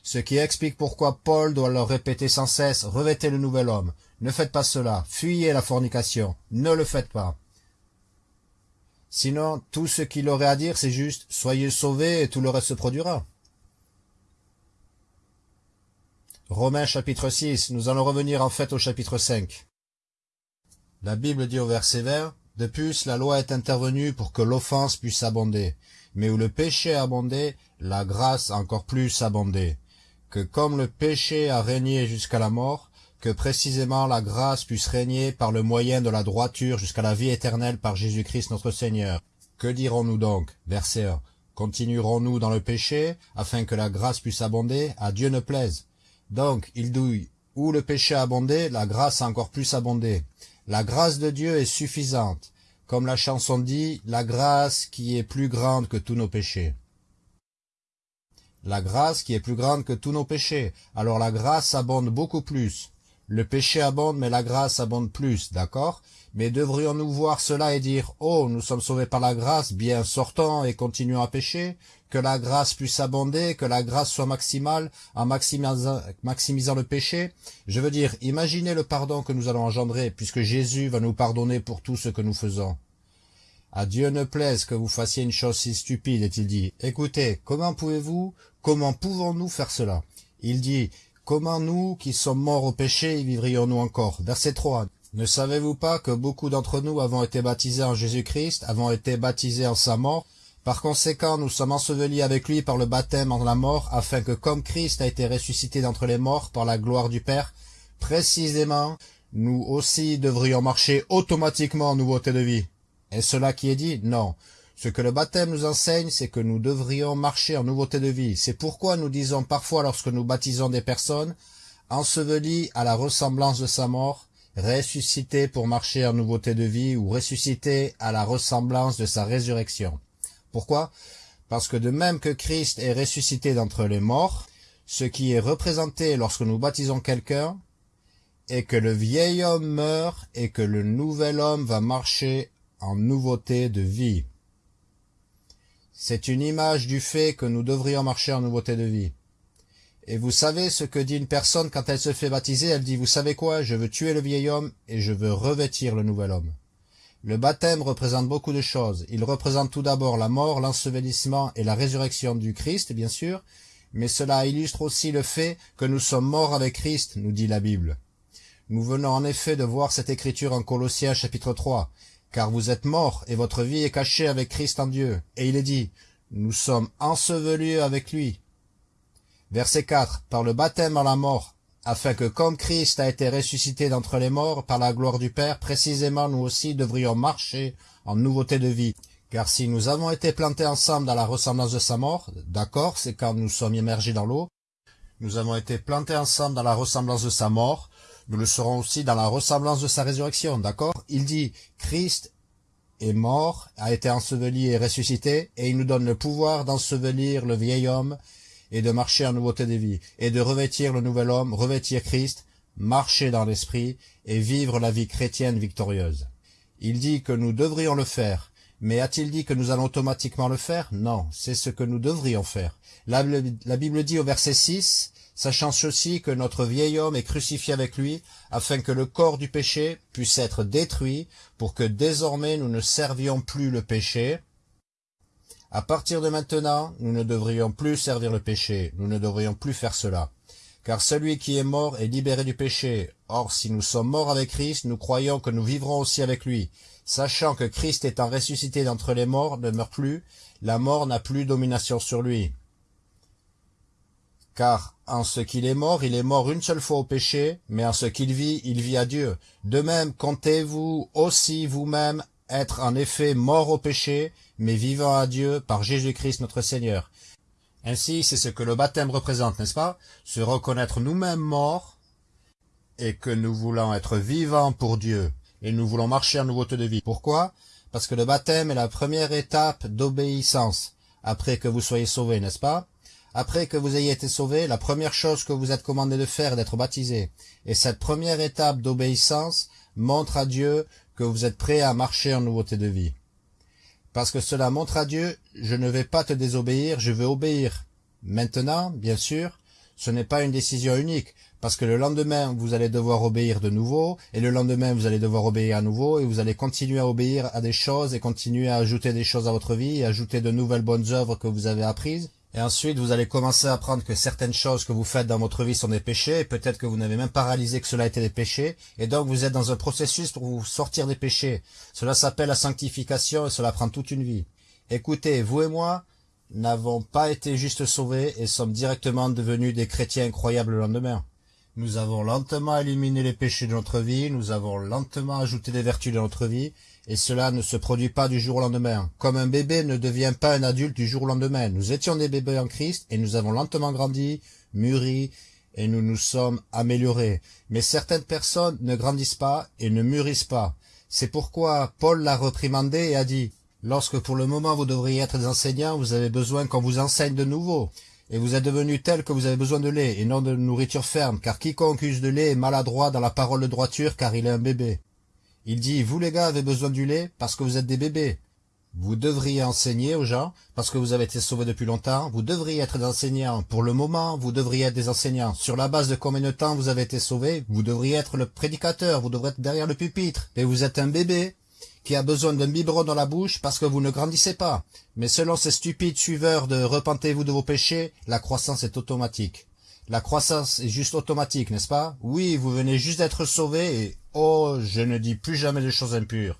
Ce qui explique pourquoi Paul doit leur répéter sans cesse « Revêtez le nouvel homme ». Ne faites pas cela. Fuyez la fornication. Ne le faites pas. Sinon, tout ce qu'il aurait à dire, c'est juste « Soyez sauvés et tout le reste se produira ». Romains chapitre 6, nous allons revenir en fait au chapitre 5. La Bible dit au verset 20, « De plus, la loi est intervenue pour que l'offense puisse abonder, mais où le péché a abondé, la grâce encore plus abondé. Que comme le péché a régné jusqu'à la mort, que précisément la grâce puisse régner par le moyen de la droiture jusqu'à la vie éternelle par Jésus-Christ notre Seigneur. Que dirons-nous donc? Verset 1. Continuerons-nous dans le péché, afin que la grâce puisse abonder? À Dieu ne plaise. Donc, il douille. Où le péché a abondé, la grâce a encore plus abondé. La grâce de Dieu est suffisante. Comme la chanson dit, la grâce qui est plus grande que tous nos péchés. La grâce qui est plus grande que tous nos péchés. Alors la grâce abonde beaucoup plus. Le péché abonde, mais la grâce abonde plus, d'accord? Mais devrions-nous voir cela et dire « Oh, nous sommes sauvés par la grâce, bien sortons et continuons à pécher » Que la grâce puisse abonder, que la grâce soit maximale en maximisant, maximisant le péché? Je veux dire, imaginez le pardon que nous allons engendrer, puisque Jésus va nous pardonner pour tout ce que nous faisons. À Dieu ne plaise que vous fassiez une chose si stupide, est-il dit. Écoutez, comment pouvez-vous, comment pouvons-nous faire cela? Il dit, Comment nous, qui sommes morts au péché, y vivrions-nous encore? Verset 3. Ne savez-vous pas que beaucoup d'entre nous avons été baptisés en Jésus-Christ, avons été baptisés en sa mort? Par conséquent, nous sommes ensevelis avec lui par le baptême en la mort, afin que comme Christ a été ressuscité d'entre les morts par la gloire du Père, précisément, nous aussi devrions marcher automatiquement en nouveauté de vie. Est-ce cela qui est dit? Non. Ce que le baptême nous enseigne, c'est que nous devrions marcher en nouveauté de vie. C'est pourquoi nous disons parfois lorsque nous baptisons des personnes, ensevelies à la ressemblance de sa mort, ressuscité pour marcher en nouveauté de vie ou ressuscité à la ressemblance de sa résurrection. Pourquoi? Parce que de même que Christ est ressuscité d'entre les morts, ce qui est représenté lorsque nous baptisons quelqu'un est que le vieil homme meurt et que le nouvel homme va marcher en nouveauté de vie. C'est une image du fait que nous devrions marcher en nouveauté de vie. Et vous savez ce que dit une personne quand elle se fait baptiser Elle dit, vous savez quoi? Je veux tuer le vieil homme et je veux revêtir le nouvel homme. Le baptême représente beaucoup de choses. Il représente tout d'abord la mort, l'ensevelissement et la résurrection du Christ, bien sûr, mais cela illustre aussi le fait que nous sommes morts avec Christ, nous dit la Bible. Nous venons en effet de voir cette écriture en Colossiens chapitre 3 car vous êtes morts, et votre vie est cachée avec Christ en Dieu. Et il est dit, nous sommes ensevelis avec lui. Verset 4. Par le baptême à la mort, afin que comme Christ a été ressuscité d'entre les morts par la gloire du Père, précisément nous aussi devrions marcher en nouveauté de vie. Car si nous avons été plantés ensemble dans la ressemblance de sa mort, d'accord, c'est quand nous sommes immergés dans l'eau, nous avons été plantés ensemble dans la ressemblance de sa mort, nous le serons aussi dans la ressemblance de sa résurrection, d'accord? Il dit, Christ est mort, a été enseveli et ressuscité, et il nous donne le pouvoir d'ensevelir le vieil homme, et de marcher en nouveauté de vie, et de revêtir le nouvel homme, revêtir Christ, marcher dans l'esprit, et vivre la vie chrétienne victorieuse. Il dit que nous devrions le faire, mais a-t-il dit que nous allons automatiquement le faire? Non, c'est ce que nous devrions faire. La, la Bible dit au verset 6, sachant ceci que notre vieil homme est crucifié avec lui, afin que le corps du péché puisse être détruit, pour que désormais nous ne servions plus le péché. À partir de maintenant, nous ne devrions plus servir le péché, nous ne devrions plus faire cela. Car celui qui est mort est libéré du péché. Or, si nous sommes morts avec Christ, nous croyons que nous vivrons aussi avec lui. Sachant que Christ étant ressuscité d'entre les morts ne meurt plus, la mort n'a plus domination sur lui. Car en ce qu'il est mort, il est mort une seule fois au péché, mais en ce qu'il vit, il vit à Dieu. De même, comptez-vous aussi vous-même être en effet mort au péché, mais vivant à Dieu par Jésus-Christ notre Seigneur. Ainsi, c'est ce que le baptême représente, n'est-ce pas? Se reconnaître nous-mêmes morts, et que nous voulons être vivants pour Dieu, et nous voulons marcher en nouveauté de vie. Pourquoi? Parce que le baptême est la première étape d'obéissance, après que vous soyez sauvés, n'est-ce pas? Après que vous ayez été sauvé, la première chose que vous êtes commandé de faire est d'être baptisé. Et cette première étape d'obéissance montre à Dieu que vous êtes prêt à marcher en nouveauté de vie. Parce que cela montre à Dieu, je ne vais pas te désobéir, je veux obéir. Maintenant, bien sûr, ce n'est pas une décision unique, parce que le lendemain, vous allez devoir obéir de nouveau, et le lendemain, vous allez devoir obéir à nouveau, et vous allez continuer à obéir à des choses, et continuer à ajouter des choses à votre vie, et ajouter de nouvelles bonnes œuvres que vous avez apprises. Et ensuite, vous allez commencer à apprendre que certaines choses que vous faites dans votre vie sont des péchés, et peut-être que vous n'avez même pas réalisé que cela était des péchés, et donc vous êtes dans un processus pour vous sortir des péchés. Cela s'appelle la sanctification, et cela prend toute une vie. Écoutez, vous et moi n'avons pas été juste sauvés, et sommes directement devenus des chrétiens incroyables le lendemain. Nous avons lentement éliminé les péchés de notre vie, nous avons lentement ajouté des vertus de notre vie, et cela ne se produit pas du jour au lendemain. Comme un bébé ne devient pas un adulte du jour au lendemain. Nous étions des bébés en Christ et nous avons lentement grandi, mûri et nous nous sommes améliorés. Mais certaines personnes ne grandissent pas et ne mûrissent pas. C'est pourquoi Paul l'a reprimandé et a dit « Lorsque pour le moment vous devriez être des enseignants, vous avez besoin qu'on vous enseigne de nouveau. Et vous êtes devenus tels que vous avez besoin de lait et non de nourriture ferme, car quiconque use de lait est maladroit dans la parole de droiture, car il est un bébé. » Il dit, vous les gars avez besoin du lait parce que vous êtes des bébés. Vous devriez enseigner aux gens parce que vous avez été sauvés depuis longtemps. Vous devriez être des enseignants. Pour le moment, vous devriez être des enseignants. Sur la base de combien de temps vous avez été sauvés, vous devriez être le prédicateur. Vous devriez être derrière le pupitre. Et vous êtes un bébé qui a besoin d'un biberon dans la bouche parce que vous ne grandissez pas. Mais selon ces stupides suiveurs de repentez-vous de vos péchés, la croissance est automatique. La croissance est juste automatique, n'est-ce pas? Oui, vous venez juste d'être sauvé et oh, je ne dis plus jamais de choses impures.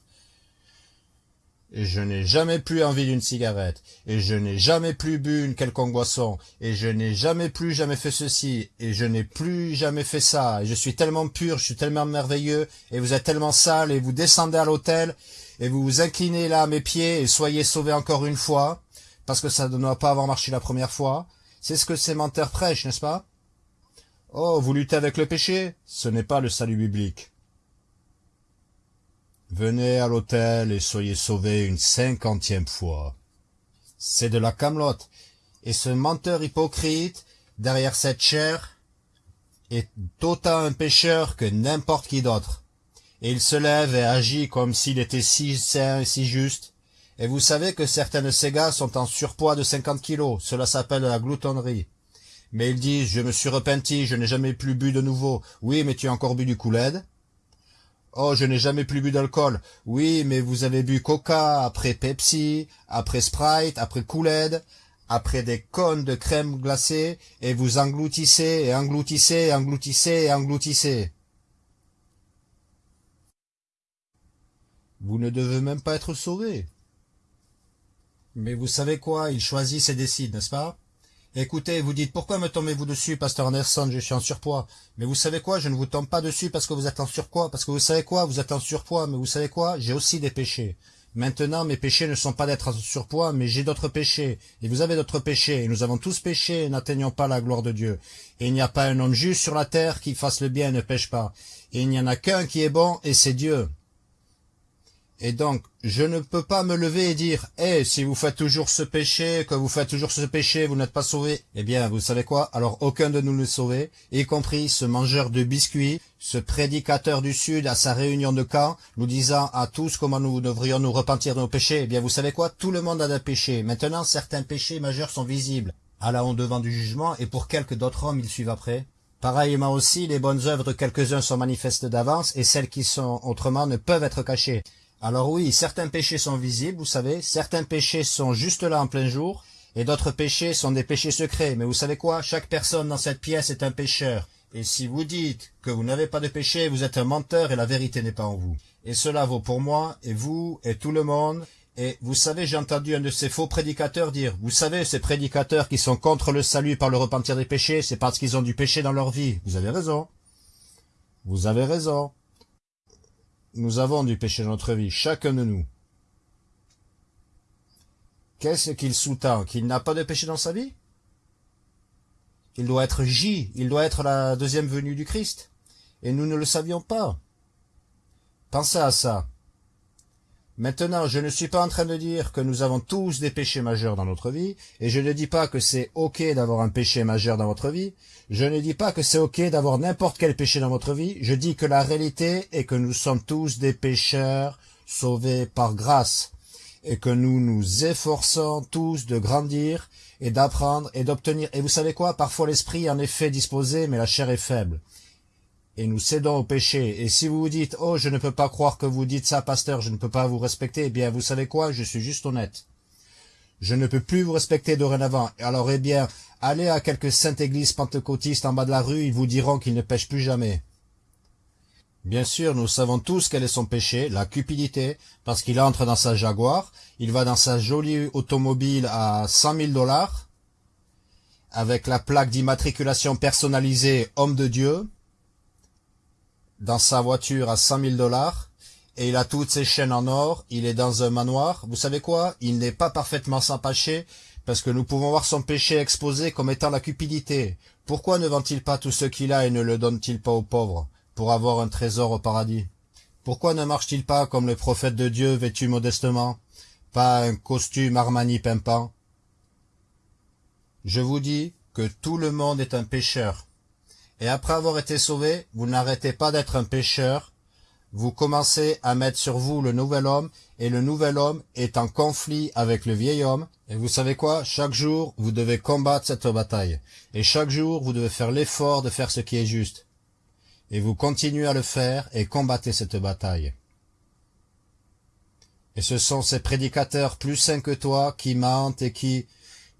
Et je n'ai jamais plus envie d'une cigarette, et je n'ai jamais plus bu une quelconque boisson, et je n'ai jamais plus jamais fait ceci, et je n'ai plus jamais fait ça, et je suis tellement pur, je suis tellement merveilleux, et vous êtes tellement sale, et vous descendez à l'hôtel, et vous vous inclinez là à mes pieds, et soyez sauvés encore une fois, parce que ça ne doit pas avoir marché la première fois. C'est ce que ces menteurs prêchent, n'est-ce pas? Oh, vous luttez avec le péché? Ce n'est pas le salut biblique. Venez à l'hôtel et soyez sauvés une cinquantième fois. C'est de la camelote. Et ce menteur hypocrite, derrière cette chair, est autant un pécheur que n'importe qui d'autre. Et il se lève et agit comme s'il était si saint et si juste. Et vous savez que certains de ces gars sont en surpoids de cinquante kilos. Cela s'appelle la gloutonnerie. Mais ils disent, je me suis repenti, je n'ai jamais plus bu de nouveau. Oui, mais tu as encore bu du couled Oh, je n'ai jamais plus bu d'alcool. Oui, mais vous avez bu Coca, après Pepsi, après Sprite, après Kool-Aid, après des cônes de crème glacée, et vous engloutissez, et engloutissez, et engloutissez, et engloutissez. Vous ne devez même pas être sauvé. Mais vous savez quoi, ils choisissent et décident, n'est-ce pas? Écoutez, vous dites, pourquoi me tombez-vous dessus, pasteur Anderson, je suis en surpoids. Mais vous savez quoi, je ne vous tombe pas dessus parce que vous êtes en surpoids, parce que vous savez quoi, vous êtes en surpoids, mais vous savez quoi, j'ai aussi des péchés. Maintenant, mes péchés ne sont pas d'être en surpoids, mais j'ai d'autres péchés. Et vous avez d'autres péchés, et nous avons tous péché et n'atteignons pas la gloire de Dieu. Et il n'y a pas un homme juste sur la terre qui fasse le bien et ne pêche pas. Et il n'y en a qu'un qui est bon, et c'est Dieu. Et donc, je ne peux pas me lever et dire, eh, si vous faites toujours ce péché, que vous faites toujours ce péché, vous n'êtes pas sauvé. Eh bien, vous savez quoi? Alors, aucun de nous n'est sauvé, y compris ce mangeur de biscuits, ce prédicateur du Sud à sa réunion de camp, nous disant à tous comment nous devrions nous repentir de nos péchés. Eh bien, vous savez quoi? Tout le monde a des péchés. Maintenant, certains péchés majeurs sont visibles. À la honte devant du jugement, et pour quelques d'autres hommes, ils suivent après. Pareillement aussi, les bonnes œuvres de quelques-uns sont manifestes d'avance, et celles qui sont autrement ne peuvent être cachées. Alors oui, certains péchés sont visibles, vous savez, certains péchés sont juste là en plein jour, et d'autres péchés sont des péchés secrets. Mais vous savez quoi? Chaque personne dans cette pièce est un pécheur. Et si vous dites que vous n'avez pas de péché, vous êtes un menteur et la vérité n'est pas en vous. Et cela vaut pour moi, et vous, et tout le monde. Et vous savez, j'ai entendu un de ces faux prédicateurs dire, vous savez, ces prédicateurs qui sont contre le salut par le repentir des péchés, c'est parce qu'ils ont du péché dans leur vie. Vous avez raison. Vous avez raison. Nous avons du péché dans notre vie, chacun de nous. Qu'est-ce qu'il sous-tend Qu'il n'a pas de péché dans sa vie Il doit être J, il doit être la deuxième venue du Christ. Et nous ne le savions pas. Pensez à ça. Maintenant, je ne suis pas en train de dire que nous avons tous des péchés majeurs dans notre vie, et je ne dis pas que c'est ok d'avoir un péché majeur dans votre vie, je ne dis pas que c'est ok d'avoir n'importe quel péché dans votre vie, je dis que la réalité est que nous sommes tous des pécheurs sauvés par grâce, et que nous nous efforçons tous de grandir et d'apprendre et d'obtenir. Et vous savez quoi? Parfois l'esprit est en effet disposé, mais la chair est faible et nous cédons au péché. Et si vous vous dites, oh, je ne peux pas croire que vous dites ça, pasteur, je ne peux pas vous respecter, eh bien, vous savez quoi, je suis juste honnête. Je ne peux plus vous respecter dorénavant. Alors, eh bien, allez à quelques saintes églises pentecôtistes en bas de la rue, ils vous diront qu'ils ne pêchent plus jamais. Bien sûr, nous savons tous quel est son péché, la cupidité, parce qu'il entre dans sa Jaguar, il va dans sa jolie automobile à cent mille dollars, avec la plaque d'immatriculation personnalisée homme de Dieu, dans sa voiture à 100 000 dollars, et il a toutes ses chaînes en or, il est dans un manoir. Vous savez quoi? Il n'est pas parfaitement sans péché, parce que nous pouvons voir son péché exposé comme étant la cupidité. Pourquoi ne vend-il pas tout ce qu'il a et ne le donne-t-il pas aux pauvres, pour avoir un trésor au paradis? Pourquoi ne marche-t-il pas comme le prophète de Dieu vêtu modestement? Pas un costume Armani pimpant Je vous dis que tout le monde est un pécheur. Et après avoir été sauvé, vous n'arrêtez pas d'être un pécheur, vous commencez à mettre sur vous le nouvel homme, et le nouvel homme est en conflit avec le vieil homme, et vous savez quoi? Chaque jour, vous devez combattre cette bataille, et chaque jour, vous devez faire l'effort de faire ce qui est juste. Et vous continuez à le faire, et combattez cette bataille. Et ce sont ces prédicateurs plus sains que toi qui mentent et qui...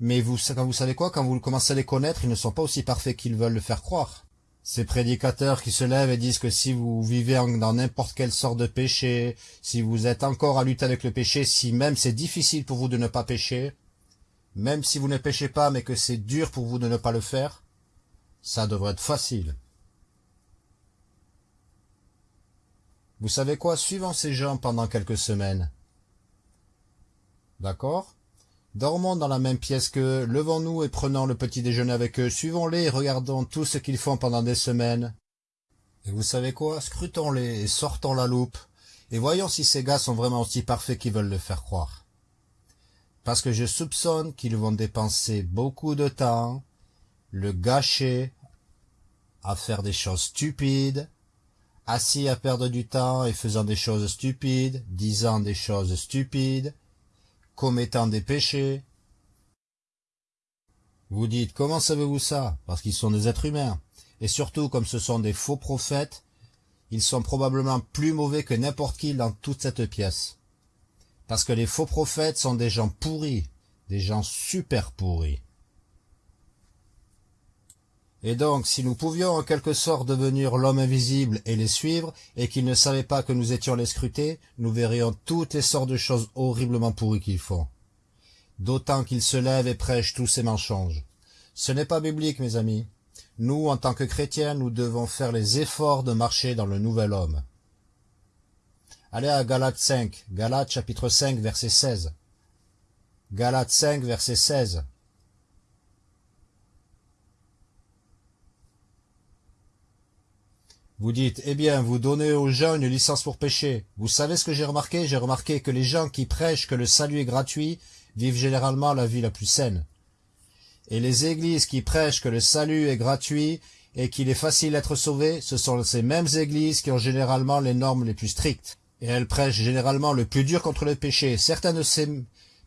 Mais vous, vous savez quoi? Quand vous commencez à les connaître, ils ne sont pas aussi parfaits qu'ils veulent le faire croire. Ces prédicateurs qui se lèvent et disent que si vous vivez dans n'importe quelle sorte de péché, si vous êtes encore à lutter avec le péché, si même c'est difficile pour vous de ne pas pécher, même si vous ne péchez pas mais que c'est dur pour vous de ne pas le faire, ça devrait être facile. Vous savez quoi? Suivons ces gens pendant quelques semaines. D'accord? Dormons dans la même pièce qu'eux, levons-nous et prenons le petit déjeuner avec eux, suivons-les et regardons tout ce qu'ils font pendant des semaines. Et vous savez quoi? Scrutons-les et sortons la loupe, et voyons si ces gars sont vraiment aussi parfaits qu'ils veulent le faire croire. Parce que je soupçonne qu'ils vont dépenser beaucoup de temps, le gâcher, à faire des choses stupides, assis à perdre du temps et faisant des choses stupides, disant des choses stupides, commettant des péchés. Vous dites, comment savez-vous ça? Parce qu'ils sont des êtres humains. Et surtout, comme ce sont des faux prophètes, ils sont probablement plus mauvais que n'importe qui dans toute cette pièce. Parce que les faux prophètes sont des gens pourris, des gens super pourris. Et donc, si nous pouvions en quelque sorte devenir l'homme invisible et les suivre, et qu'ils ne savaient pas que nous étions les scrutés, nous verrions toutes les sortes de choses horriblement pourries qu'ils font. D'autant qu'ils se lèvent et prêchent tous ces mensonges. Ce n'est pas biblique, mes amis. Nous, en tant que chrétiens, nous devons faire les efforts de marcher dans le nouvel homme. Allez à Galates 5, Galates chapitre 5, verset 16. Galates 5, verset 16. Vous dites, eh bien, vous donnez aux gens une licence pour pécher. Vous savez ce que j'ai remarqué? J'ai remarqué que les gens qui prêchent que le salut est gratuit vivent généralement la vie la plus saine. Et les églises qui prêchent que le salut est gratuit et qu'il est facile d'être sauvé, ce sont ces mêmes églises qui ont généralement les normes les plus strictes. Et elles prêchent généralement le plus dur contre le péché. Certains de ces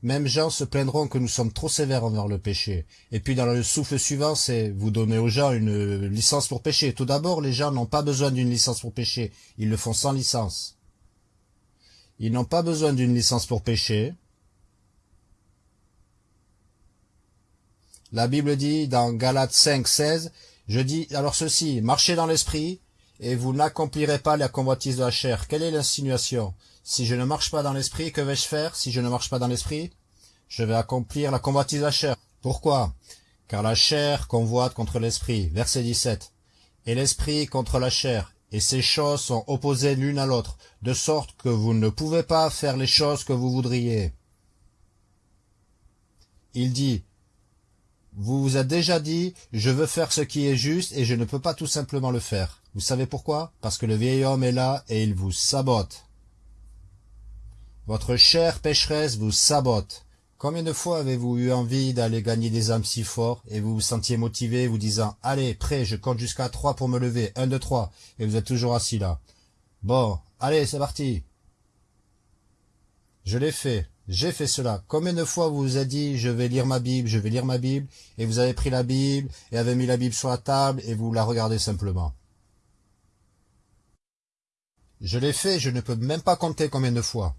mêmes gens se plaindront que nous sommes trop sévères envers le péché. Et puis dans le souffle suivant, c'est vous donnez aux gens une licence pour pécher. Tout d'abord, les gens n'ont pas besoin d'une licence pour pécher. Ils le font sans licence. Ils n'ont pas besoin d'une licence pour pécher. La Bible dit dans Galates 5, 16, je dis alors ceci, marchez dans l'esprit, et vous n'accomplirez pas la convoitise de la chair. Quelle est l'insinuation? Si je ne marche pas dans l'esprit, que vais-je faire si je ne marche pas dans l'esprit Je vais accomplir la convoitise de la chair. Pourquoi? Car la chair convoite contre l'esprit. Verset 17. Et l'esprit contre la chair. Et ces choses sont opposées l'une à l'autre, de sorte que vous ne pouvez pas faire les choses que vous voudriez. Il dit, vous vous êtes déjà dit, je veux faire ce qui est juste et je ne peux pas tout simplement le faire. Vous savez pourquoi? Parce que le vieil homme est là et il vous sabote. Votre chère pécheresse vous sabote. Combien de fois avez-vous eu envie d'aller gagner des âmes si fort et vous vous sentiez motivé vous disant « Allez, prêt, je compte jusqu'à trois pour me lever, un, deux, trois » et vous êtes toujours assis là. Bon, allez, c'est parti. Je l'ai fait. J'ai fait cela. Combien de fois vous vous êtes dit, je vais lire ma Bible, je vais lire ma Bible, et vous avez pris la Bible, et avez mis la Bible sur la table, et vous la regardez simplement. Je l'ai fait, je ne peux même pas compter combien de fois.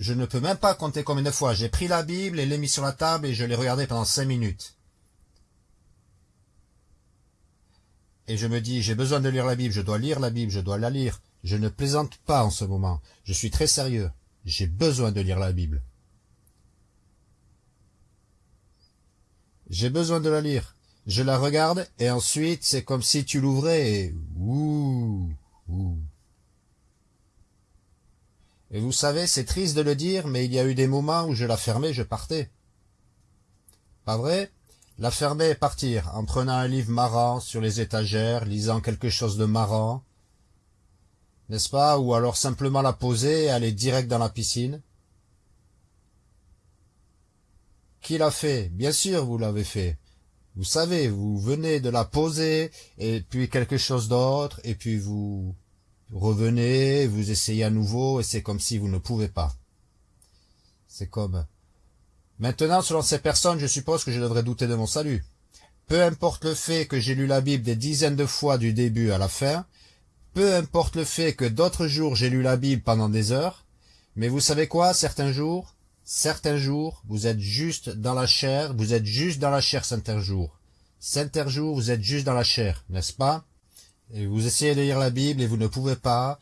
Je ne peux même pas compter combien de fois. J'ai pris la Bible et l'ai mis sur la table et je l'ai regardée pendant cinq minutes. Et je me dis, j'ai besoin de lire la Bible, je dois lire la Bible, je dois la lire. Je ne plaisante pas en ce moment. Je suis très sérieux. J'ai besoin de lire la Bible. J'ai besoin de la lire. Je la regarde, et ensuite, c'est comme si tu l'ouvrais, et ouh, ouh. Et vous savez, c'est triste de le dire, mais il y a eu des moments où je la fermais, je partais. Pas vrai? La fermer et partir, en prenant un livre marrant sur les étagères, lisant quelque chose de marrant, n'est-ce pas? Ou alors simplement la poser et aller direct dans la piscine. Qui l'a fait? Bien sûr, vous l'avez fait. Vous savez, vous venez de la poser, et puis quelque chose d'autre, et puis vous revenez, vous essayez à nouveau, et c'est comme si vous ne pouvez pas. C'est comme... Maintenant, selon ces personnes, je suppose que je devrais douter de mon salut. Peu importe le fait que j'ai lu la Bible des dizaines de fois du début à la fin, peu importe le fait que d'autres jours j'ai lu la Bible pendant des heures, mais vous savez quoi, certains jours, Certains jours, vous êtes juste dans la chair, vous êtes juste dans la chair certains jours. Certains jours, vous êtes juste dans la chair, n'est-ce pas? Et vous essayez de lire la Bible et vous ne pouvez pas,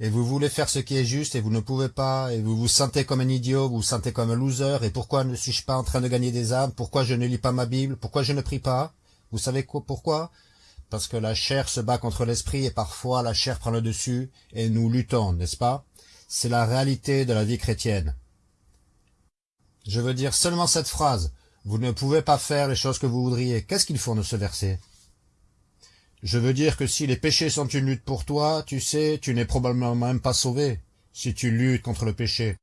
et vous voulez faire ce qui est juste et vous ne pouvez pas, et vous vous sentez comme un idiot, vous vous sentez comme un loser, et pourquoi ne suis-je pas en train de gagner des âmes? Pourquoi je ne lis pas ma Bible? Pourquoi je ne prie pas? Vous savez quoi, pourquoi? Parce que la chair se bat contre l'esprit et parfois la chair prend le dessus et nous luttons, n'est-ce pas? C'est la réalité de la vie chrétienne. Je veux dire seulement cette phrase. Vous ne pouvez pas faire les choses que vous voudriez. Qu'est-ce qu'il faut de ce verset? Je veux dire que si les péchés sont une lutte pour toi, tu sais, tu n'es probablement même pas sauvé, si tu luttes contre le péché.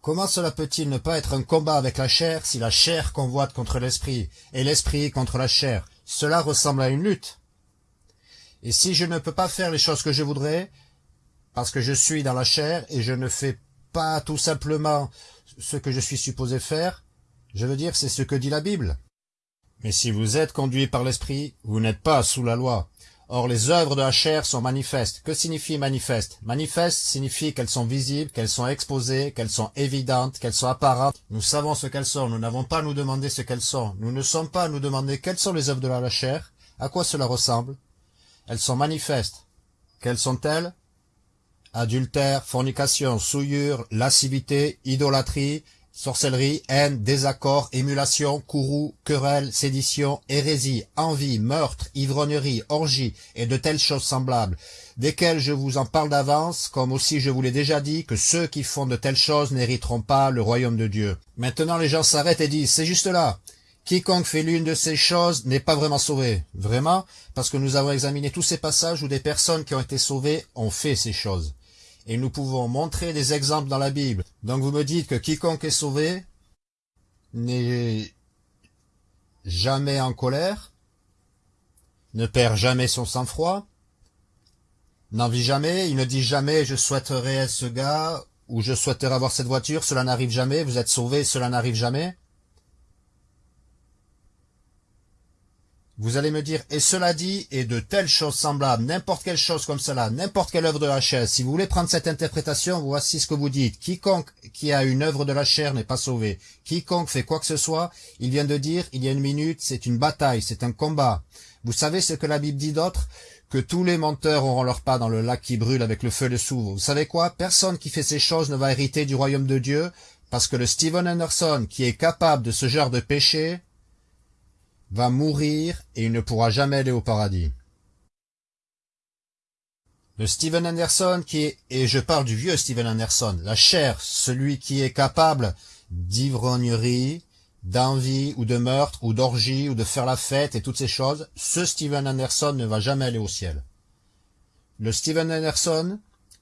Comment cela peut-il ne pas être un combat avec la chair si la chair convoite contre l'esprit, et l'esprit contre la chair? Cela ressemble à une lutte. Et si je ne peux pas faire les choses que je voudrais, parce que je suis dans la chair et je ne fais pas tout simplement ce que je suis supposé faire, je veux dire, c'est ce que dit la Bible. Mais si vous êtes conduit par l'Esprit, vous n'êtes pas sous la loi. Or les œuvres de la chair sont manifestes. Que signifie manifeste? Manifeste signifie qu'elles sont visibles, qu'elles sont exposées, qu'elles sont évidentes, qu'elles sont apparentes. Nous savons ce qu'elles sont, nous n'avons pas à nous demander ce qu'elles sont. Nous ne sommes pas à nous demander quelles sont les œuvres de la chair, à quoi cela ressemble? Elles sont manifestes. Quelles sont-elles? Adultère, fornication, souillure, lascivité, idolâtrie, sorcellerie, haine, désaccord, émulation, courroux, querelle, sédition, hérésie, envie, meurtre, ivrognerie, orgie et de telles choses semblables, desquelles je vous en parle d'avance, comme aussi je vous l'ai déjà dit, que ceux qui font de telles choses n'hériteront pas le royaume de Dieu. Maintenant les gens s'arrêtent et disent, c'est juste là. Quiconque fait l'une de ces choses n'est pas vraiment sauvé. Vraiment, parce que nous avons examiné tous ces passages où des personnes qui ont été sauvées ont fait ces choses. Et nous pouvons montrer des exemples dans la Bible. Donc vous me dites que quiconque est sauvé n'est jamais en colère, ne perd jamais son sang-froid, n'en vit jamais, il ne dit jamais je souhaiterais être ce gars ou je souhaiterais avoir cette voiture, cela n'arrive jamais, vous êtes sauvé, cela n'arrive jamais. Vous allez me dire, et cela dit, et de telles choses semblables, n'importe quelle chose comme cela, n'importe quelle œuvre de la chair, si vous voulez prendre cette interprétation, voici ce que vous dites. Quiconque qui a une œuvre de la chair n'est pas sauvé. Quiconque fait quoi que ce soit, il vient de dire, il y a une minute, c'est une bataille, c'est un combat. Vous savez ce que la Bible dit d'autre? Que tous les menteurs auront leur pas dans le lac qui brûle avec le feu de souvre. Vous savez quoi? Personne qui fait ces choses ne va hériter du royaume de Dieu, parce que le Steven Anderson, qui est capable de ce genre de péché, va mourir et il ne pourra jamais aller au paradis. Le Steven Anderson qui est, et je parle du vieux Steven Anderson, la chair, celui qui est capable d'ivrognerie, d'envie ou de meurtre ou d'orgie ou de faire la fête et toutes ces choses, ce Steven Anderson ne va jamais aller au ciel. Le Steven Anderson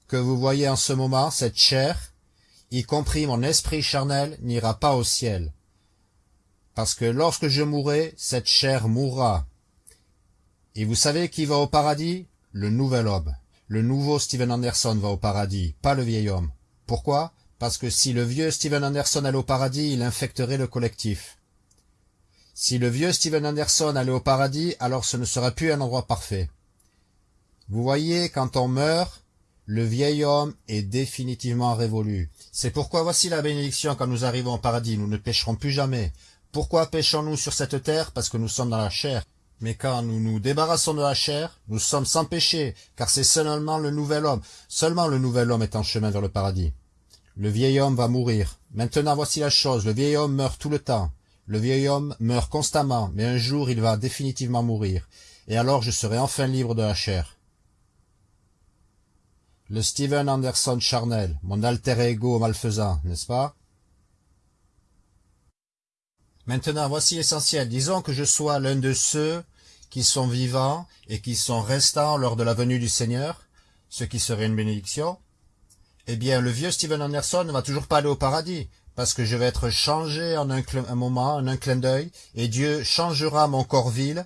que vous voyez en ce moment, cette chair, y compris mon esprit charnel, n'ira pas au ciel parce que lorsque je mourrai, cette chair mourra. Et vous savez qui va au paradis? Le nouvel homme. Le nouveau Steven Anderson va au paradis, pas le vieil homme. Pourquoi? Parce que si le vieux Steven Anderson allait au paradis, il infecterait le collectif. Si le vieux Steven Anderson allait au paradis, alors ce ne serait plus un endroit parfait. Vous voyez, quand on meurt, le vieil homme est définitivement révolu. C'est pourquoi voici la bénédiction quand nous arrivons au paradis, nous ne pécherons plus jamais. Pourquoi péchons-nous sur cette terre? Parce que nous sommes dans la chair. Mais quand nous nous débarrassons de la chair, nous sommes sans péché, car c'est seulement le nouvel homme. Seulement le nouvel homme est en chemin vers le paradis. Le vieil homme va mourir. Maintenant voici la chose, le vieil homme meurt tout le temps. Le vieil homme meurt constamment, mais un jour il va définitivement mourir. Et alors je serai enfin libre de la chair. Le Steven Anderson charnel, mon alter ego malfaisant, n'est-ce pas? Maintenant, voici l'essentiel. Disons que je sois l'un de ceux qui sont vivants et qui sont restants lors de la venue du Seigneur, ce qui serait une bénédiction. Eh bien, le vieux Steven Anderson ne va toujours pas aller au paradis, parce que je vais être changé en un, moment, en un clin d'œil, et Dieu changera mon corps vil,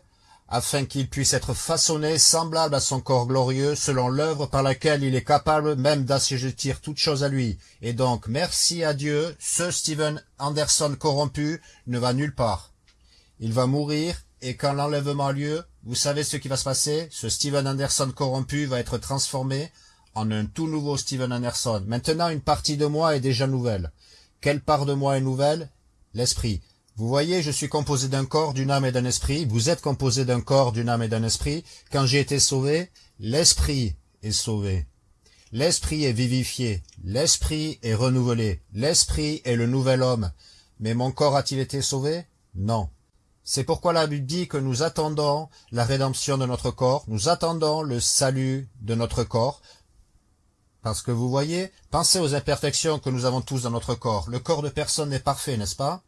afin qu'il puisse être façonné semblable à son corps glorieux, selon l'œuvre par laquelle il est capable même d'assujettir toute chose à lui. Et donc, merci à Dieu, ce Steven Anderson corrompu ne va nulle part. Il va mourir, et quand l'enlèvement a lieu, vous savez ce qui va se passer? Ce Steven Anderson corrompu va être transformé en un tout nouveau Steven Anderson. Maintenant, une partie de moi est déjà nouvelle. Quelle part de moi est nouvelle? L'esprit. Vous voyez, je suis composé d'un corps, d'une âme et d'un esprit. Vous êtes composé d'un corps, d'une âme et d'un esprit. Quand j'ai été sauvé, l'esprit est sauvé. L'esprit est vivifié. L'esprit est renouvelé. L'esprit est le nouvel homme. Mais mon corps a-t-il été sauvé? Non. C'est pourquoi la Bible dit que nous attendons la rédemption de notre corps, nous attendons le salut de notre corps, parce que vous voyez, pensez aux imperfections que nous avons tous dans notre corps. Le corps de personne n'est parfait, n'est-ce pas?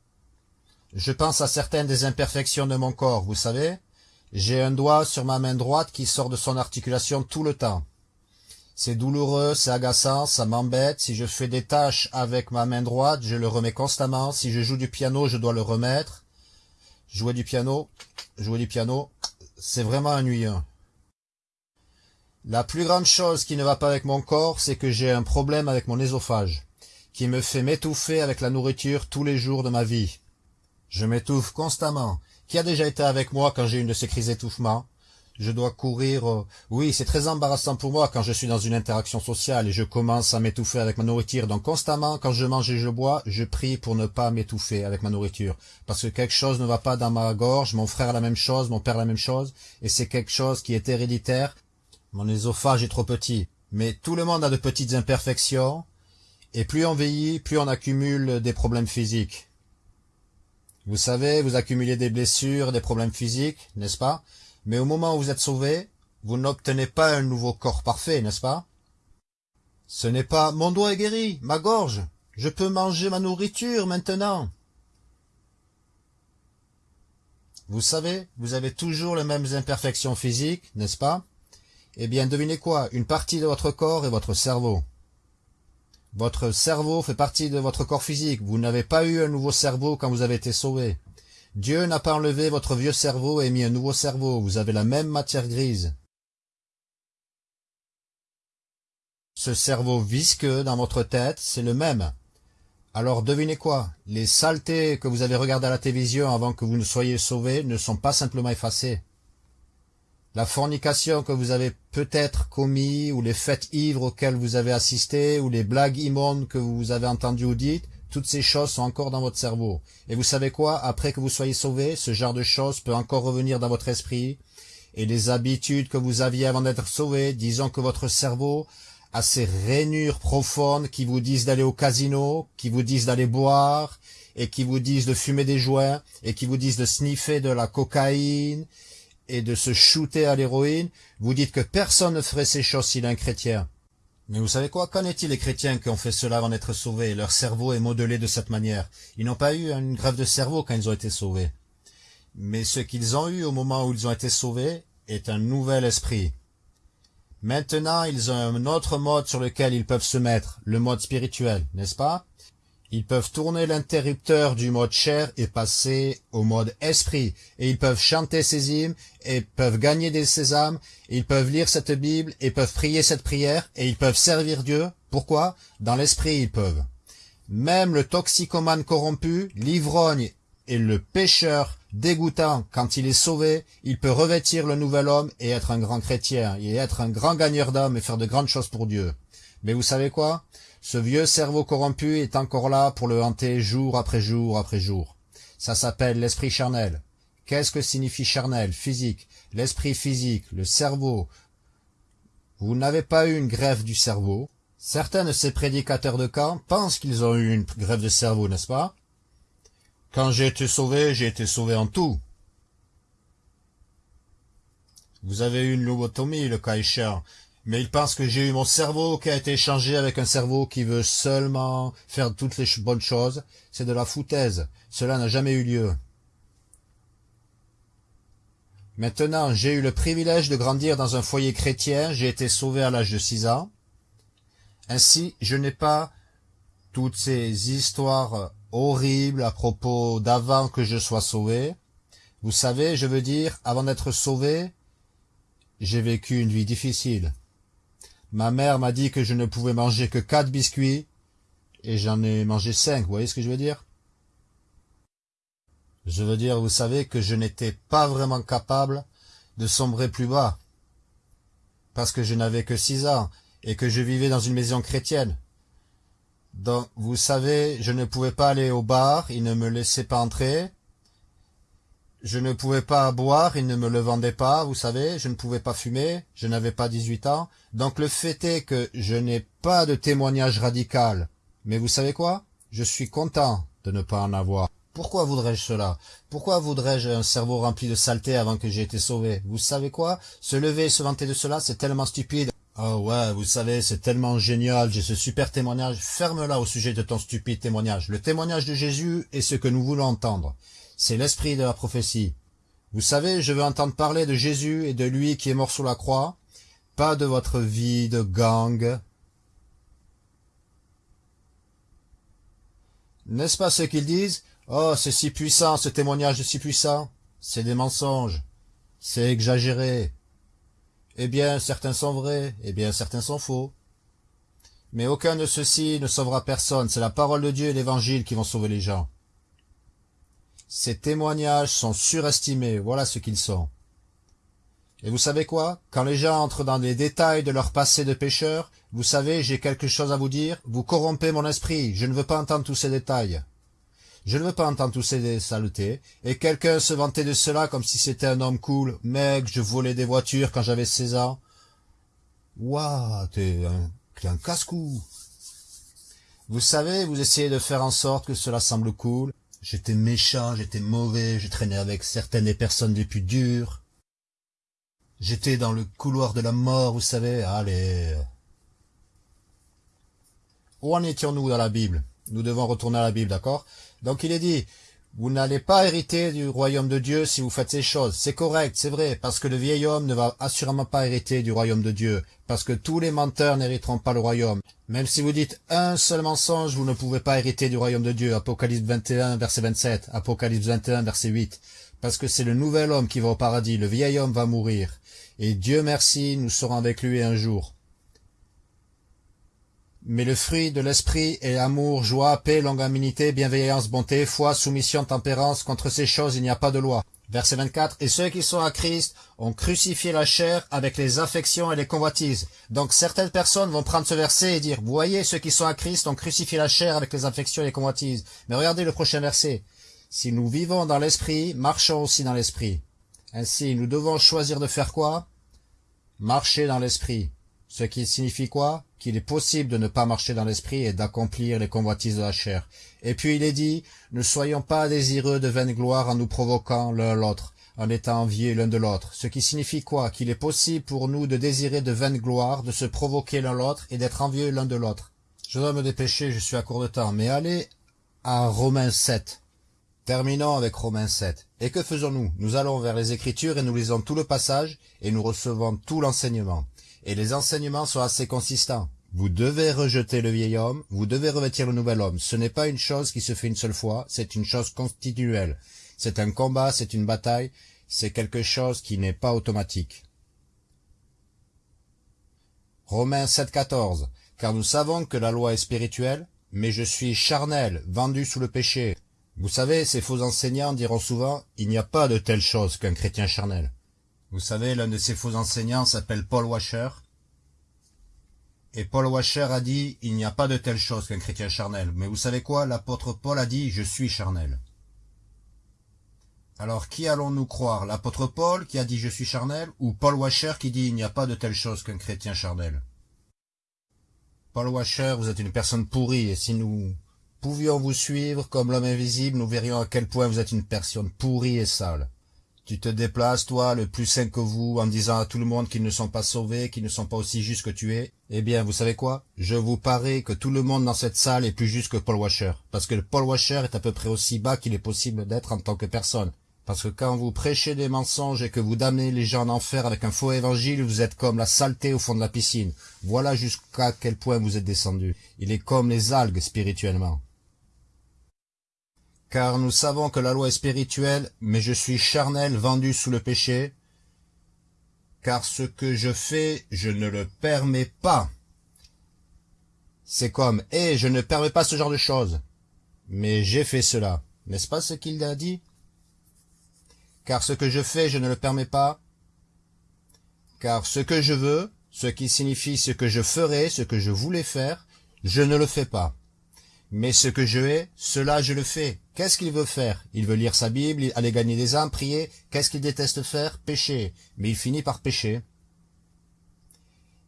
Je pense à certaines des imperfections de mon corps, vous savez. J'ai un doigt sur ma main droite qui sort de son articulation tout le temps. C'est douloureux, c'est agaçant, ça m'embête. Si je fais des tâches avec ma main droite, je le remets constamment. Si je joue du piano, je dois le remettre. Jouer du piano, jouer du piano, c'est vraiment ennuyeux. La plus grande chose qui ne va pas avec mon corps, c'est que j'ai un problème avec mon ésophage, qui me fait m'étouffer avec la nourriture tous les jours de ma vie. Je m'étouffe constamment. Qui a déjà été avec moi quand j'ai une de ces crises d'étouffement? Je dois courir... Euh, oui, c'est très embarrassant pour moi quand je suis dans une interaction sociale et je commence à m'étouffer avec ma nourriture. Donc constamment, quand je mange et je bois, je prie pour ne pas m'étouffer avec ma nourriture. Parce que quelque chose ne va pas dans ma gorge, mon frère la même chose, mon père la même chose, et c'est quelque chose qui est héréditaire. Mon ésophage est trop petit. Mais tout le monde a de petites imperfections, et plus on vieillit, plus on accumule des problèmes physiques. Vous savez, vous accumulez des blessures, des problèmes physiques, n'est-ce pas? Mais au moment où vous êtes sauvé, vous n'obtenez pas un nouveau corps parfait, n'est-ce pas? Ce n'est pas « mon doigt est guéri, ma gorge, je peux manger ma nourriture maintenant ». Vous savez, vous avez toujours les mêmes imperfections physiques, n'est-ce pas? Eh bien, devinez quoi? Une partie de votre corps est votre cerveau. Votre cerveau fait partie de votre corps physique. Vous n'avez pas eu un nouveau cerveau quand vous avez été sauvé. Dieu n'a pas enlevé votre vieux cerveau et mis un nouveau cerveau. Vous avez la même matière grise. Ce cerveau visqueux dans votre tête, c'est le même. Alors devinez quoi? Les saletés que vous avez regardées à la télévision avant que vous ne soyez sauvés ne sont pas simplement effacées. La fornication que vous avez peut-être commis, ou les fêtes ivres auxquelles vous avez assisté, ou les blagues immondes que vous avez entendues ou dites, toutes ces choses sont encore dans votre cerveau. Et vous savez quoi? Après que vous soyez sauvés, ce genre de choses peut encore revenir dans votre esprit. Et les habitudes que vous aviez avant d'être sauvés, disons que votre cerveau a ces rainures profondes qui vous disent d'aller au casino, qui vous disent d'aller boire, et qui vous disent de fumer des joints, et qui vous disent de sniffer de la cocaïne, et de se shooter à l'héroïne, vous dites que personne ne ferait ces choses s'il est un chrétien. Mais vous savez quoi? Qu'en est-il les chrétiens qui ont fait cela avant d'être sauvés? Leur cerveau est modelé de cette manière. Ils n'ont pas eu une grève de cerveau quand ils ont été sauvés. Mais ce qu'ils ont eu au moment où ils ont été sauvés est un nouvel esprit. Maintenant, ils ont un autre mode sur lequel ils peuvent se mettre, le mode spirituel, n'est-ce pas? Ils peuvent tourner l'interrupteur du mode chair et passer au mode esprit, et ils peuvent chanter ces hymnes, et peuvent gagner des sésames, ils peuvent lire cette Bible, et peuvent prier cette prière, et ils peuvent servir Dieu. Pourquoi? Dans l'esprit, ils peuvent. Même le toxicomane corrompu, l'ivrogne et le pécheur dégoûtant quand il est sauvé, il peut revêtir le nouvel homme et être un grand chrétien, et être un grand gagneur d'âme et faire de grandes choses pour Dieu. Mais vous savez quoi? Ce vieux cerveau corrompu est encore là pour le hanter jour après jour après jour. Ça s'appelle l'esprit charnel. Qu'est-ce que signifie charnel? Physique. L'esprit physique, le cerveau. Vous n'avez pas eu une grève du cerveau. Certains de ces prédicateurs de camp pensent qu'ils ont eu une grève de cerveau, n'est-ce pas? Quand j'ai été sauvé, j'ai été sauvé en tout. Vous avez eu une lobotomie, le cas mais il pense que j'ai eu mon cerveau qui a été échangé avec un cerveau qui veut seulement faire toutes les bonnes choses. C'est de la foutaise. Cela n'a jamais eu lieu. Maintenant, j'ai eu le privilège de grandir dans un foyer chrétien. J'ai été sauvé à l'âge de six ans. Ainsi, je n'ai pas toutes ces histoires horrible à propos d'avant que je sois sauvé. Vous savez, je veux dire, avant d'être sauvé, j'ai vécu une vie difficile. Ma mère m'a dit que je ne pouvais manger que quatre biscuits, et j'en ai mangé cinq, vous voyez ce que je veux dire? Je veux dire, vous savez, que je n'étais pas vraiment capable de sombrer plus bas, parce que je n'avais que six ans, et que je vivais dans une maison chrétienne. Donc, vous savez, je ne pouvais pas aller au bar, il ne me laissait pas entrer. Je ne pouvais pas boire, il ne me le vendait pas, vous savez, je ne pouvais pas fumer, je n'avais pas 18 ans. Donc le fait est que je n'ai pas de témoignage radical. Mais vous savez quoi? Je suis content de ne pas en avoir. Pourquoi voudrais-je cela? Pourquoi voudrais-je un cerveau rempli de saleté avant que j'aie été sauvé? Vous savez quoi? Se lever et se vanter de cela, c'est tellement stupide. Oh ouais, vous savez, c'est tellement génial, j'ai ce super témoignage. Ferme-la au sujet de ton stupide témoignage. Le témoignage de Jésus est ce que nous voulons entendre. C'est l'esprit de la prophétie. Vous savez, je veux entendre parler de Jésus et de lui qui est mort sur la croix, pas de votre vie de gang. N'est-ce pas ce qu'ils disent? Oh, c'est si puissant, ce témoignage est si puissant. C'est des mensonges. C'est exagéré. Eh bien, certains sont vrais, eh bien, certains sont faux. Mais aucun de ceux-ci ne sauvera personne, c'est la parole de Dieu et l'évangile qui vont sauver les gens. Ces témoignages sont surestimés, voilà ce qu'ils sont. Et vous savez quoi? Quand les gens entrent dans les détails de leur passé de pécheur, vous savez, j'ai quelque chose à vous dire, vous corrompez mon esprit, je ne veux pas entendre tous ces détails. Je ne veux pas entendre tous ces saletés. Et quelqu'un se vantait de cela comme si c'était un homme cool. Mec, je volais des voitures quand j'avais 16 ans. Ouah, t'es un, un casse-cou. Vous savez, vous essayez de faire en sorte que cela semble cool. J'étais méchant, j'étais mauvais, je traînais avec certaines des personnes les plus dures. J'étais dans le couloir de la mort, vous savez. Allez. Où en étions-nous dans la Bible? Nous devons retourner à la Bible, d'accord? Donc il est dit, Vous n'allez pas hériter du royaume de Dieu si vous faites ces choses. C'est correct, c'est vrai, parce que le vieil homme ne va assurément pas hériter du royaume de Dieu, parce que tous les menteurs n'hériteront pas le royaume. Même si vous dites un seul mensonge, vous ne pouvez pas hériter du royaume de Dieu. Apocalypse 21, verset 27, Apocalypse 21, verset 8. Parce que c'est le nouvel homme qui va au paradis, le vieil homme va mourir. Et Dieu merci, nous serons avec lui un jour. Mais le fruit de l'esprit est amour, joie, paix, longanimité, bienveillance, bonté, foi, soumission, tempérance. Contre ces choses, il n'y a pas de loi. Verset 24. Et ceux qui sont à Christ ont crucifié la chair avec les affections et les convoitises. Donc certaines personnes vont prendre ce verset et dire, voyez, ceux qui sont à Christ ont crucifié la chair avec les affections et les convoitises. Mais regardez le prochain verset. Si nous vivons dans l'esprit, marchons aussi dans l'esprit. Ainsi, nous devons choisir de faire quoi? Marcher dans l'esprit. Ce qui signifie quoi? Qu'il est possible de ne pas marcher dans l'esprit et d'accomplir les convoitises de la chair. Et puis il est dit, ne soyons pas désireux de vaine gloire en nous provoquant l'un l'autre, en étant enviés l'un de l'autre. Ce qui signifie quoi? Qu'il est possible pour nous de désirer de vaine gloire, de se provoquer l'un l'autre et d'être envieux l'un de l'autre. Je dois me dépêcher, je suis à court de temps, mais allez à Romains 7. Terminons avec Romains 7. Et que faisons-nous? Nous allons vers les Écritures et nous lisons tout le passage et nous recevons tout l'enseignement et les enseignements sont assez consistants. Vous devez rejeter le vieil homme, vous devez revêtir le nouvel homme. Ce n'est pas une chose qui se fait une seule fois, c'est une chose continuelle. C'est un combat, c'est une bataille, c'est quelque chose qui n'est pas automatique. Romains 7,14 Car nous savons que la loi est spirituelle, mais je suis charnel, vendu sous le péché. Vous savez, ces faux enseignants diront souvent, il n'y a pas de telle chose qu'un chrétien charnel. Vous savez, l'un de ces faux enseignants s'appelle Paul Washer. Et Paul Washer a dit, il n'y a pas de telle chose qu'un chrétien charnel. Mais vous savez quoi? L'apôtre Paul a dit, je suis charnel. Alors qui allons-nous croire? L'apôtre Paul qui a dit je suis charnel ou Paul Washer qui dit il n'y a pas de telle chose qu'un chrétien charnel Paul Washer, vous êtes une personne pourrie et si nous pouvions vous suivre comme l'homme invisible, nous verrions à quel point vous êtes une personne pourrie et sale. Tu te déplaces, toi, le plus saint que vous, en disant à tout le monde qu'ils ne sont pas sauvés, qu'ils ne sont pas aussi justes que tu es. Eh bien, vous savez quoi? Je vous parie que tout le monde dans cette salle est plus juste que Paul Washer. Parce que Paul Washer est à peu près aussi bas qu'il est possible d'être en tant que personne. Parce que quand vous prêchez des mensonges et que vous damnez les gens en enfer avec un faux évangile, vous êtes comme la saleté au fond de la piscine. Voilà jusqu'à quel point vous êtes descendu. Il est comme les algues spirituellement car nous savons que la loi est spirituelle, mais je suis charnel vendu sous le péché, car ce que je fais, je ne le permets pas. C'est comme, hé, eh, je ne permets pas ce genre de choses. Mais j'ai fait cela. N'est-ce pas ce qu'il a dit? Car ce que je fais, je ne le permets pas. Car ce que je veux, ce qui signifie ce que je ferai, ce que je voulais faire, je ne le fais pas. Mais ce que je hais, cela je le fais. Qu'est-ce qu'il veut faire? Il veut lire sa Bible, aller gagner des âmes, prier. Qu'est-ce qu'il déteste faire? Pécher. Mais il finit par pécher.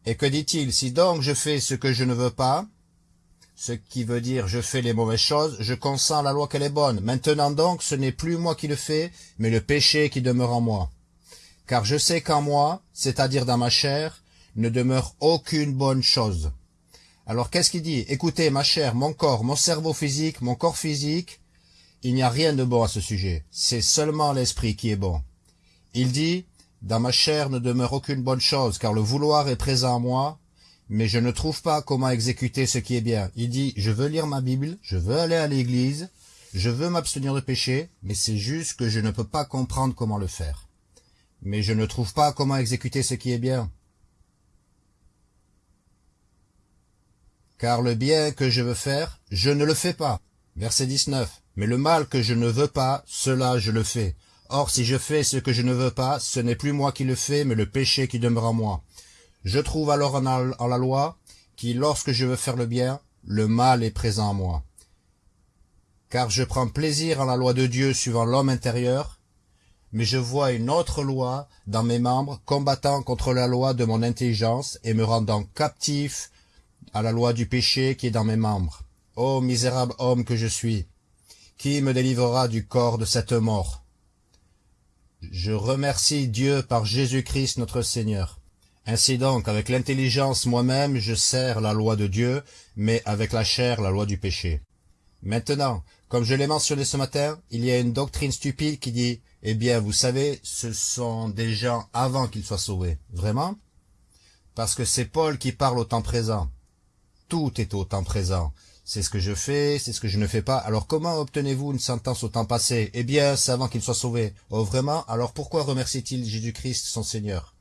Et que dit-il? Si donc je fais ce que je ne veux pas, ce qui veut dire je fais les mauvaises choses, je consens la loi qu'elle est bonne. Maintenant donc, ce n'est plus moi qui le fais, mais le péché qui demeure en moi. Car je sais qu'en moi, c'est-à-dire dans ma chair, ne demeure aucune bonne chose. Alors qu'est-ce qu'il dit? Écoutez, ma chère, mon corps, mon cerveau physique, mon corps physique, il n'y a rien de bon à ce sujet. C'est seulement l'esprit qui est bon. Il dit, dans ma chair ne demeure aucune bonne chose, car le vouloir est présent en moi, mais je ne trouve pas comment exécuter ce qui est bien. Il dit, je veux lire ma Bible, je veux aller à l'église, je veux m'abstenir de péché, mais c'est juste que je ne peux pas comprendre comment le faire. Mais je ne trouve pas comment exécuter ce qui est bien. Car le bien que je veux faire, je ne le fais pas. Verset 19. Mais le mal que je ne veux pas, cela je le fais. Or si je fais ce que je ne veux pas, ce n'est plus moi qui le fais, mais le péché qui demeure en moi. Je trouve alors en la loi, qui lorsque je veux faire le bien, le mal est présent en moi. Car je prends plaisir en la loi de Dieu suivant l'homme intérieur, mais je vois une autre loi dans mes membres combattant contre la loi de mon intelligence et me rendant captif à la loi du péché qui est dans mes membres. Ô misérable homme que je suis, qui me délivrera du corps de cette mort? Je remercie Dieu par Jésus-Christ notre Seigneur. Ainsi donc, avec l'intelligence moi-même, je sers la loi de Dieu, mais avec la chair la loi du péché. Maintenant, comme je l'ai mentionné ce matin, il y a une doctrine stupide qui dit « Eh bien, vous savez, ce sont des gens avant qu'ils soient sauvés. » Vraiment? Parce que c'est Paul qui parle au temps présent. Tout est au temps présent. C'est ce que je fais, c'est ce que je ne fais pas. Alors comment obtenez-vous une sentence au temps passé Eh bien, c'est avant qu'il soit sauvé. Oh vraiment? Alors pourquoi remercie-t-il Jésus-Christ, son Seigneur?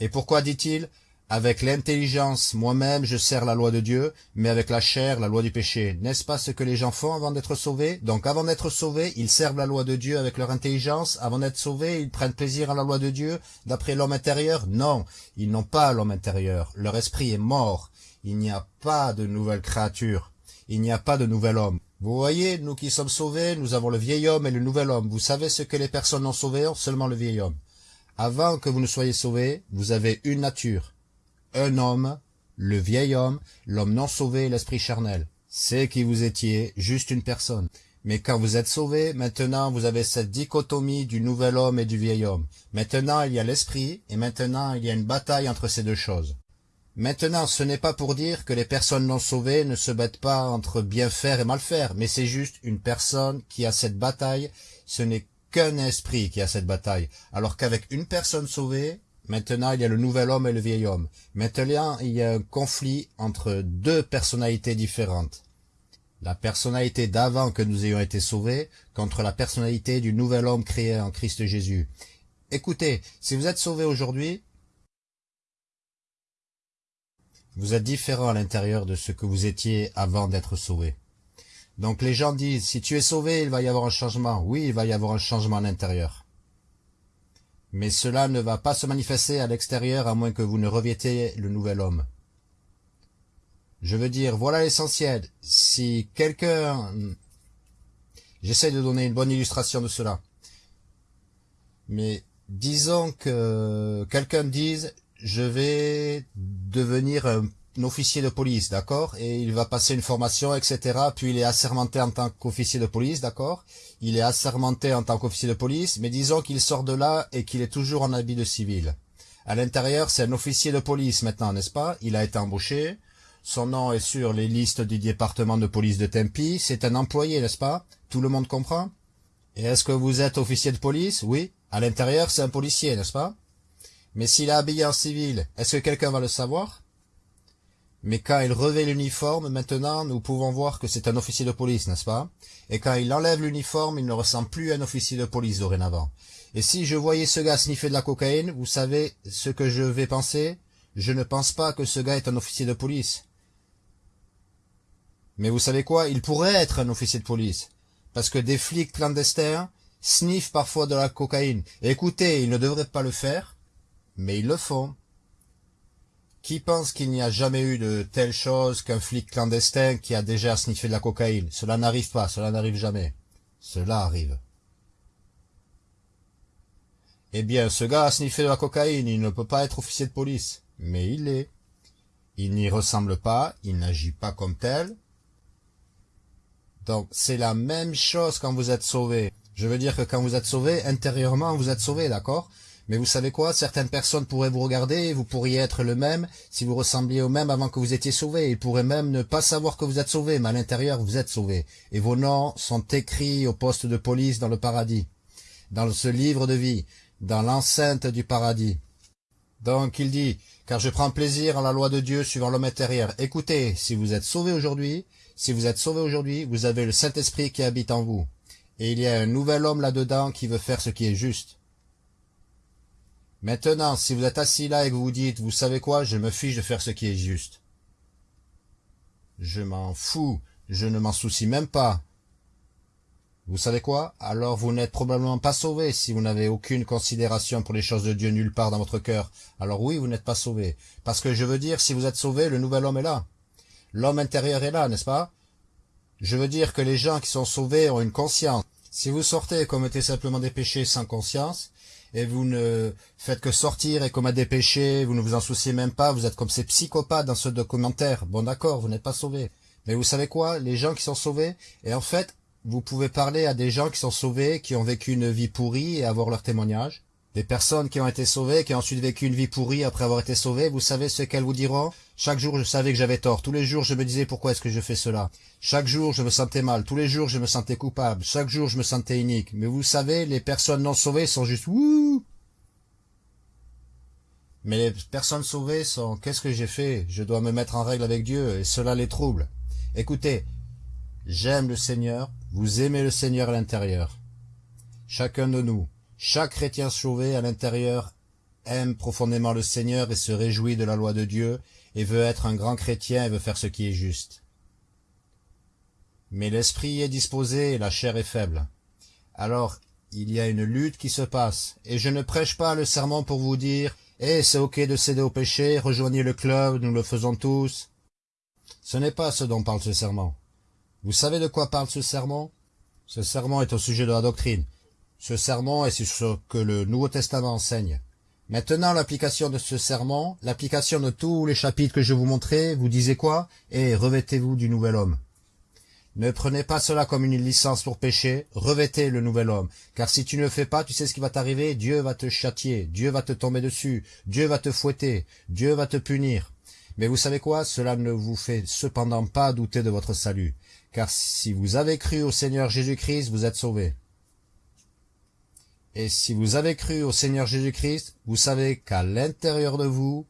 Et pourquoi dit-il avec l'intelligence, moi-même, je sers la loi de Dieu, mais avec la chair, la loi du péché. N'est-ce pas ce que les gens font avant d'être sauvés? Donc avant d'être sauvés, ils servent la loi de Dieu avec leur intelligence. Avant d'être sauvés, ils prennent plaisir à la loi de Dieu d'après l'homme intérieur? Non, ils n'ont pas l'homme intérieur. Leur esprit est mort. Il n'y a pas de nouvelle créature. Il n'y a pas de nouvel homme. Vous voyez, nous qui sommes sauvés, nous avons le vieil homme et le nouvel homme. Vous savez ce que les personnes non sauvées ont? Seulement le vieil homme. Avant que vous ne soyez sauvés, vous avez une nature un homme, le vieil homme, l'homme non sauvé l'esprit charnel. C'est qui vous étiez, juste une personne. Mais quand vous êtes sauvé, maintenant vous avez cette dichotomie du nouvel homme et du vieil homme. Maintenant il y a l'esprit, et maintenant il y a une bataille entre ces deux choses. Maintenant, ce n'est pas pour dire que les personnes non sauvées ne se battent pas entre bien faire et mal faire, mais c'est juste une personne qui a cette bataille, ce n'est qu'un esprit qui a cette bataille, alors qu'avec une personne sauvée, Maintenant, il y a le nouvel homme et le vieil homme. Maintenant, il y a un conflit entre deux personnalités différentes. La personnalité d'avant que nous ayons été sauvés contre la personnalité du nouvel homme créé en Christ Jésus. Écoutez, si vous êtes sauvé aujourd'hui, vous êtes différent à l'intérieur de ce que vous étiez avant d'être sauvé. Donc les gens disent, si tu es sauvé, il va y avoir un changement. Oui, il va y avoir un changement à l'intérieur mais cela ne va pas se manifester à l'extérieur à moins que vous ne revêtiez le nouvel homme. Je veux dire, voilà l'essentiel. Si quelqu'un... J'essaie de donner une bonne illustration de cela. Mais disons que quelqu'un dise, je vais devenir un officier de police, d'accord? Et il va passer une formation, etc. Puis il est assermenté en tant qu'officier de police, d'accord? Il est assermenté en tant qu'officier de police, mais disons qu'il sort de là et qu'il est toujours en habit de civil. À l'intérieur, c'est un officier de police maintenant, n'est-ce pas? Il a été embauché, son nom est sur les listes du département de police de Tempi, c'est un employé, n'est-ce pas? Tout le monde comprend? Et est-ce que vous êtes officier de police? Oui. À l'intérieur, c'est un policier, n'est-ce pas? Mais s'il est habillé en civil, est-ce que quelqu'un va le savoir? Mais quand il revêt l'uniforme, maintenant, nous pouvons voir que c'est un officier de police, n'est-ce pas? Et quand il enlève l'uniforme, il ne ressemble plus à un officier de police dorénavant. Et si je voyais ce gars sniffer de la cocaïne, vous savez ce que je vais penser? Je ne pense pas que ce gars est un officier de police. Mais vous savez quoi? Il pourrait être un officier de police. Parce que des flics clandestins sniffent parfois de la cocaïne. écoutez, ils ne devraient pas le faire, mais ils le font. Qui pense qu'il n'y a jamais eu de telle chose qu'un flic clandestin qui a déjà sniffé de la cocaïne? Cela n'arrive pas, cela n'arrive jamais. Cela arrive. Eh bien, ce gars a sniffé de la cocaïne, il ne peut pas être officier de police. Mais il l'est. Il n'y ressemble pas, il n'agit pas comme tel. Donc, c'est la même chose quand vous êtes sauvé. Je veux dire que quand vous êtes sauvé, intérieurement, vous êtes sauvé, d'accord? Mais vous savez quoi? Certaines personnes pourraient vous regarder, vous pourriez être le même si vous ressembliez au même avant que vous étiez sauvé. Ils pourraient même ne pas savoir que vous êtes sauvé, mais à l'intérieur, vous êtes sauvé. Et vos noms sont écrits au poste de police dans le paradis, dans ce livre de vie, dans l'enceinte du paradis. Donc il dit, car je prends plaisir en la loi de Dieu suivant l'homme intérieur. Écoutez, si vous êtes sauvé aujourd'hui, si vous êtes sauvé aujourd'hui, vous avez le Saint-Esprit qui habite en vous. Et il y a un nouvel homme là-dedans qui veut faire ce qui est juste. Maintenant, si vous êtes assis là et que vous dites, vous savez quoi, je me fiche de faire ce qui est juste. Je m'en fous, je ne m'en soucie même pas. Vous savez quoi? Alors vous n'êtes probablement pas sauvé si vous n'avez aucune considération pour les choses de Dieu nulle part dans votre cœur. Alors oui, vous n'êtes pas sauvé. Parce que je veux dire, si vous êtes sauvé, le nouvel homme est là. L'homme intérieur est là, n'est-ce pas? Je veux dire que les gens qui sont sauvés ont une conscience. Si vous sortez et commettez simplement des péchés sans conscience, et vous ne faites que sortir et comme à des péchés, vous ne vous en souciez même pas, vous êtes comme ces psychopathes dans ce documentaire. Bon d'accord, vous n'êtes pas sauvés. Mais vous savez quoi? Les gens qui sont sauvés, et en fait, vous pouvez parler à des gens qui sont sauvés, qui ont vécu une vie pourrie et avoir leur témoignage. Des personnes qui ont été sauvées, qui ont ensuite vécu une vie pourrie après avoir été sauvées, vous savez ce qu'elles vous diront? Chaque jour, je savais que j'avais tort. Tous les jours, je me disais pourquoi est-ce que je fais cela? Chaque jour, je me sentais mal. Tous les jours, je me sentais coupable. Chaque jour, je me sentais unique. Mais vous savez, les personnes non sauvées sont juste wouh Mais les personnes sauvées sont qu'est-ce que j'ai fait? Je dois me mettre en règle avec Dieu et cela les trouble. Écoutez, j'aime le Seigneur, vous aimez le Seigneur à l'intérieur. Chacun de nous, chaque chrétien sauvé à l'intérieur aime profondément le Seigneur et se réjouit de la loi de Dieu et veut être un grand chrétien et veut faire ce qui est juste. Mais l'esprit est disposé et la chair est faible. Alors, il y a une lutte qui se passe, et je ne prêche pas le serment pour vous dire « Eh, c'est ok de céder au péché, rejoignez le club, nous le faisons tous. » Ce n'est pas ce dont parle ce serment. Vous savez de quoi parle ce serment? Ce serment est au sujet de la doctrine. Ce serment est sur ce que le Nouveau Testament enseigne. Maintenant, l'application de ce serment, l'application de tous les chapitres que je vous montrais, vous disait quoi? Et revêtez-vous du nouvel homme. Ne prenez pas cela comme une licence pour pécher, revêtez le nouvel homme. Car si tu ne le fais pas, tu sais ce qui va t'arriver, Dieu va te châtier, Dieu va te tomber dessus, Dieu va te fouetter, Dieu va te punir. Mais vous savez quoi? Cela ne vous fait cependant pas douter de votre salut. Car si vous avez cru au Seigneur Jésus-Christ, vous êtes sauvés. Et si vous avez cru au Seigneur Jésus-Christ, vous savez qu'à l'intérieur de vous,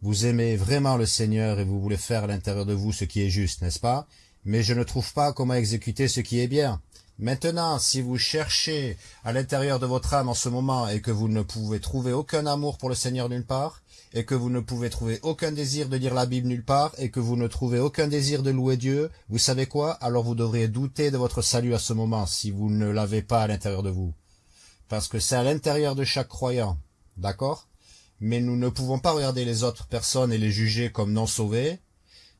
vous aimez vraiment le Seigneur et vous voulez faire à l'intérieur de vous ce qui est juste, n'est-ce pas? Mais je ne trouve pas comment exécuter ce qui est bien. Maintenant, si vous cherchez à l'intérieur de votre âme en ce moment et que vous ne pouvez trouver aucun amour pour le Seigneur nulle part, et que vous ne pouvez trouver aucun désir de lire la Bible nulle part, et que vous ne trouvez aucun désir de louer Dieu, vous savez quoi? Alors vous devriez douter de votre salut à ce moment, si vous ne l'avez pas à l'intérieur de vous parce que c'est à l'intérieur de chaque croyant, d'accord? Mais nous ne pouvons pas regarder les autres personnes et les juger comme non sauvées,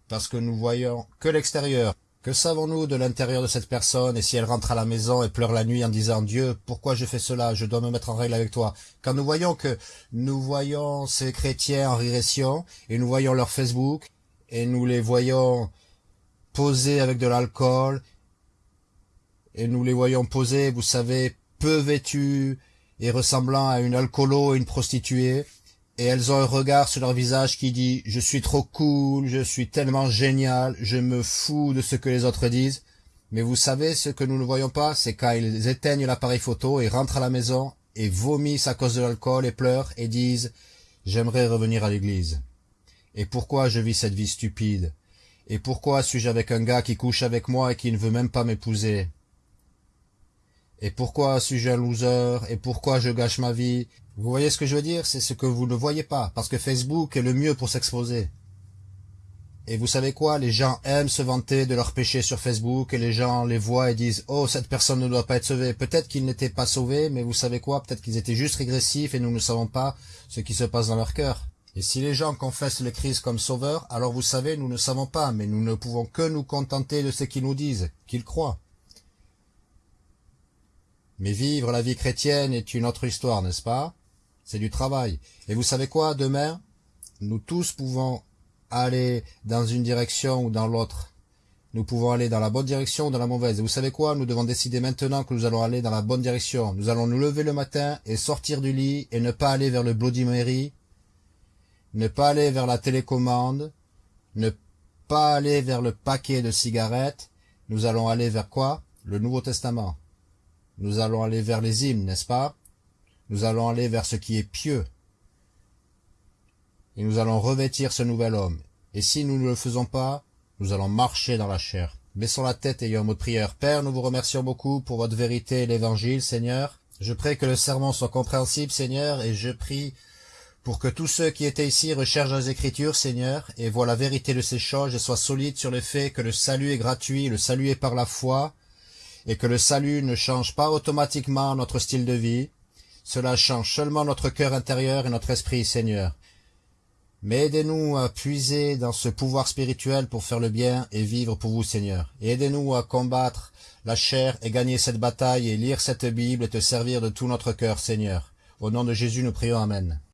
parce que nous voyons que l'extérieur. Que savons-nous de l'intérieur de cette personne? Et si elle rentre à la maison et pleure la nuit en disant « Dieu, pourquoi je fais cela? Je dois me mettre en règle avec toi. » Quand nous voyons que nous voyons ces chrétiens en régression et nous voyons leur Facebook et nous les voyons poser avec de l'alcool et nous les voyons poser, vous savez, peu vêtues et ressemblant à une alcoolo et une prostituée, et elles ont un regard sur leur visage qui dit « Je suis trop cool, je suis tellement génial, je me fous de ce que les autres disent. » Mais vous savez, ce que nous ne voyons pas, c'est quand ils éteignent l'appareil photo et rentrent à la maison et vomissent à cause de l'alcool et pleurent et disent « J'aimerais revenir à l'église. » Et pourquoi je vis cette vie stupide? Et pourquoi suis-je avec un gars qui couche avec moi et qui ne veut même pas m'épouser? Et pourquoi suis-je un loser Et pourquoi je gâche ma vie? Vous voyez ce que je veux dire? C'est ce que vous ne voyez pas, parce que Facebook est le mieux pour s'exposer. Et vous savez quoi? Les gens aiment se vanter de leurs péchés sur Facebook, et les gens les voient et disent « Oh, cette personne ne doit pas être sauvée. » Peut-être qu'ils n'étaient pas sauvés, mais vous savez quoi? Peut-être qu'ils étaient juste régressifs et nous ne savons pas ce qui se passe dans leur cœur. Et si les gens confessent le Christ comme sauveur, alors vous savez, nous ne savons pas, mais nous ne pouvons que nous contenter de ce qu'ils nous disent, qu'ils croient. Mais vivre la vie chrétienne est une autre histoire, n'est-ce pas? C'est du travail. Et vous savez quoi, demain, nous tous pouvons aller dans une direction ou dans l'autre. Nous pouvons aller dans la bonne direction ou dans la mauvaise. Et vous savez quoi? Nous devons décider maintenant que nous allons aller dans la bonne direction. Nous allons nous lever le matin et sortir du lit et ne pas aller vers le Bloody Mary, ne pas aller vers la télécommande, ne pas aller vers le paquet de cigarettes. Nous allons aller vers quoi? Le Nouveau Testament. Nous allons aller vers les hymnes, n'est-ce pas? Nous allons aller vers ce qui est pieux. Et nous allons revêtir ce nouvel homme. Et si nous ne le faisons pas, nous allons marcher dans la chair. Baissons la tête et ayons un mot de prière. Père, nous vous remercions beaucoup pour votre vérité et l'évangile, Seigneur. Je prie que le sermon soit compréhensible, Seigneur, et je prie pour que tous ceux qui étaient ici recherchent les Écritures, Seigneur, et voient la vérité de ces choses et soient solides sur le fait que le salut est gratuit, le salut est par la foi, et que le salut ne change pas automatiquement notre style de vie, cela change seulement notre cœur intérieur et notre esprit, Seigneur. Mais aidez-nous à puiser dans ce pouvoir spirituel pour faire le bien et vivre pour vous, Seigneur. Aidez-nous à combattre la chair et gagner cette bataille et lire cette Bible et te servir de tout notre cœur, Seigneur. Au nom de Jésus, nous prions. Amen.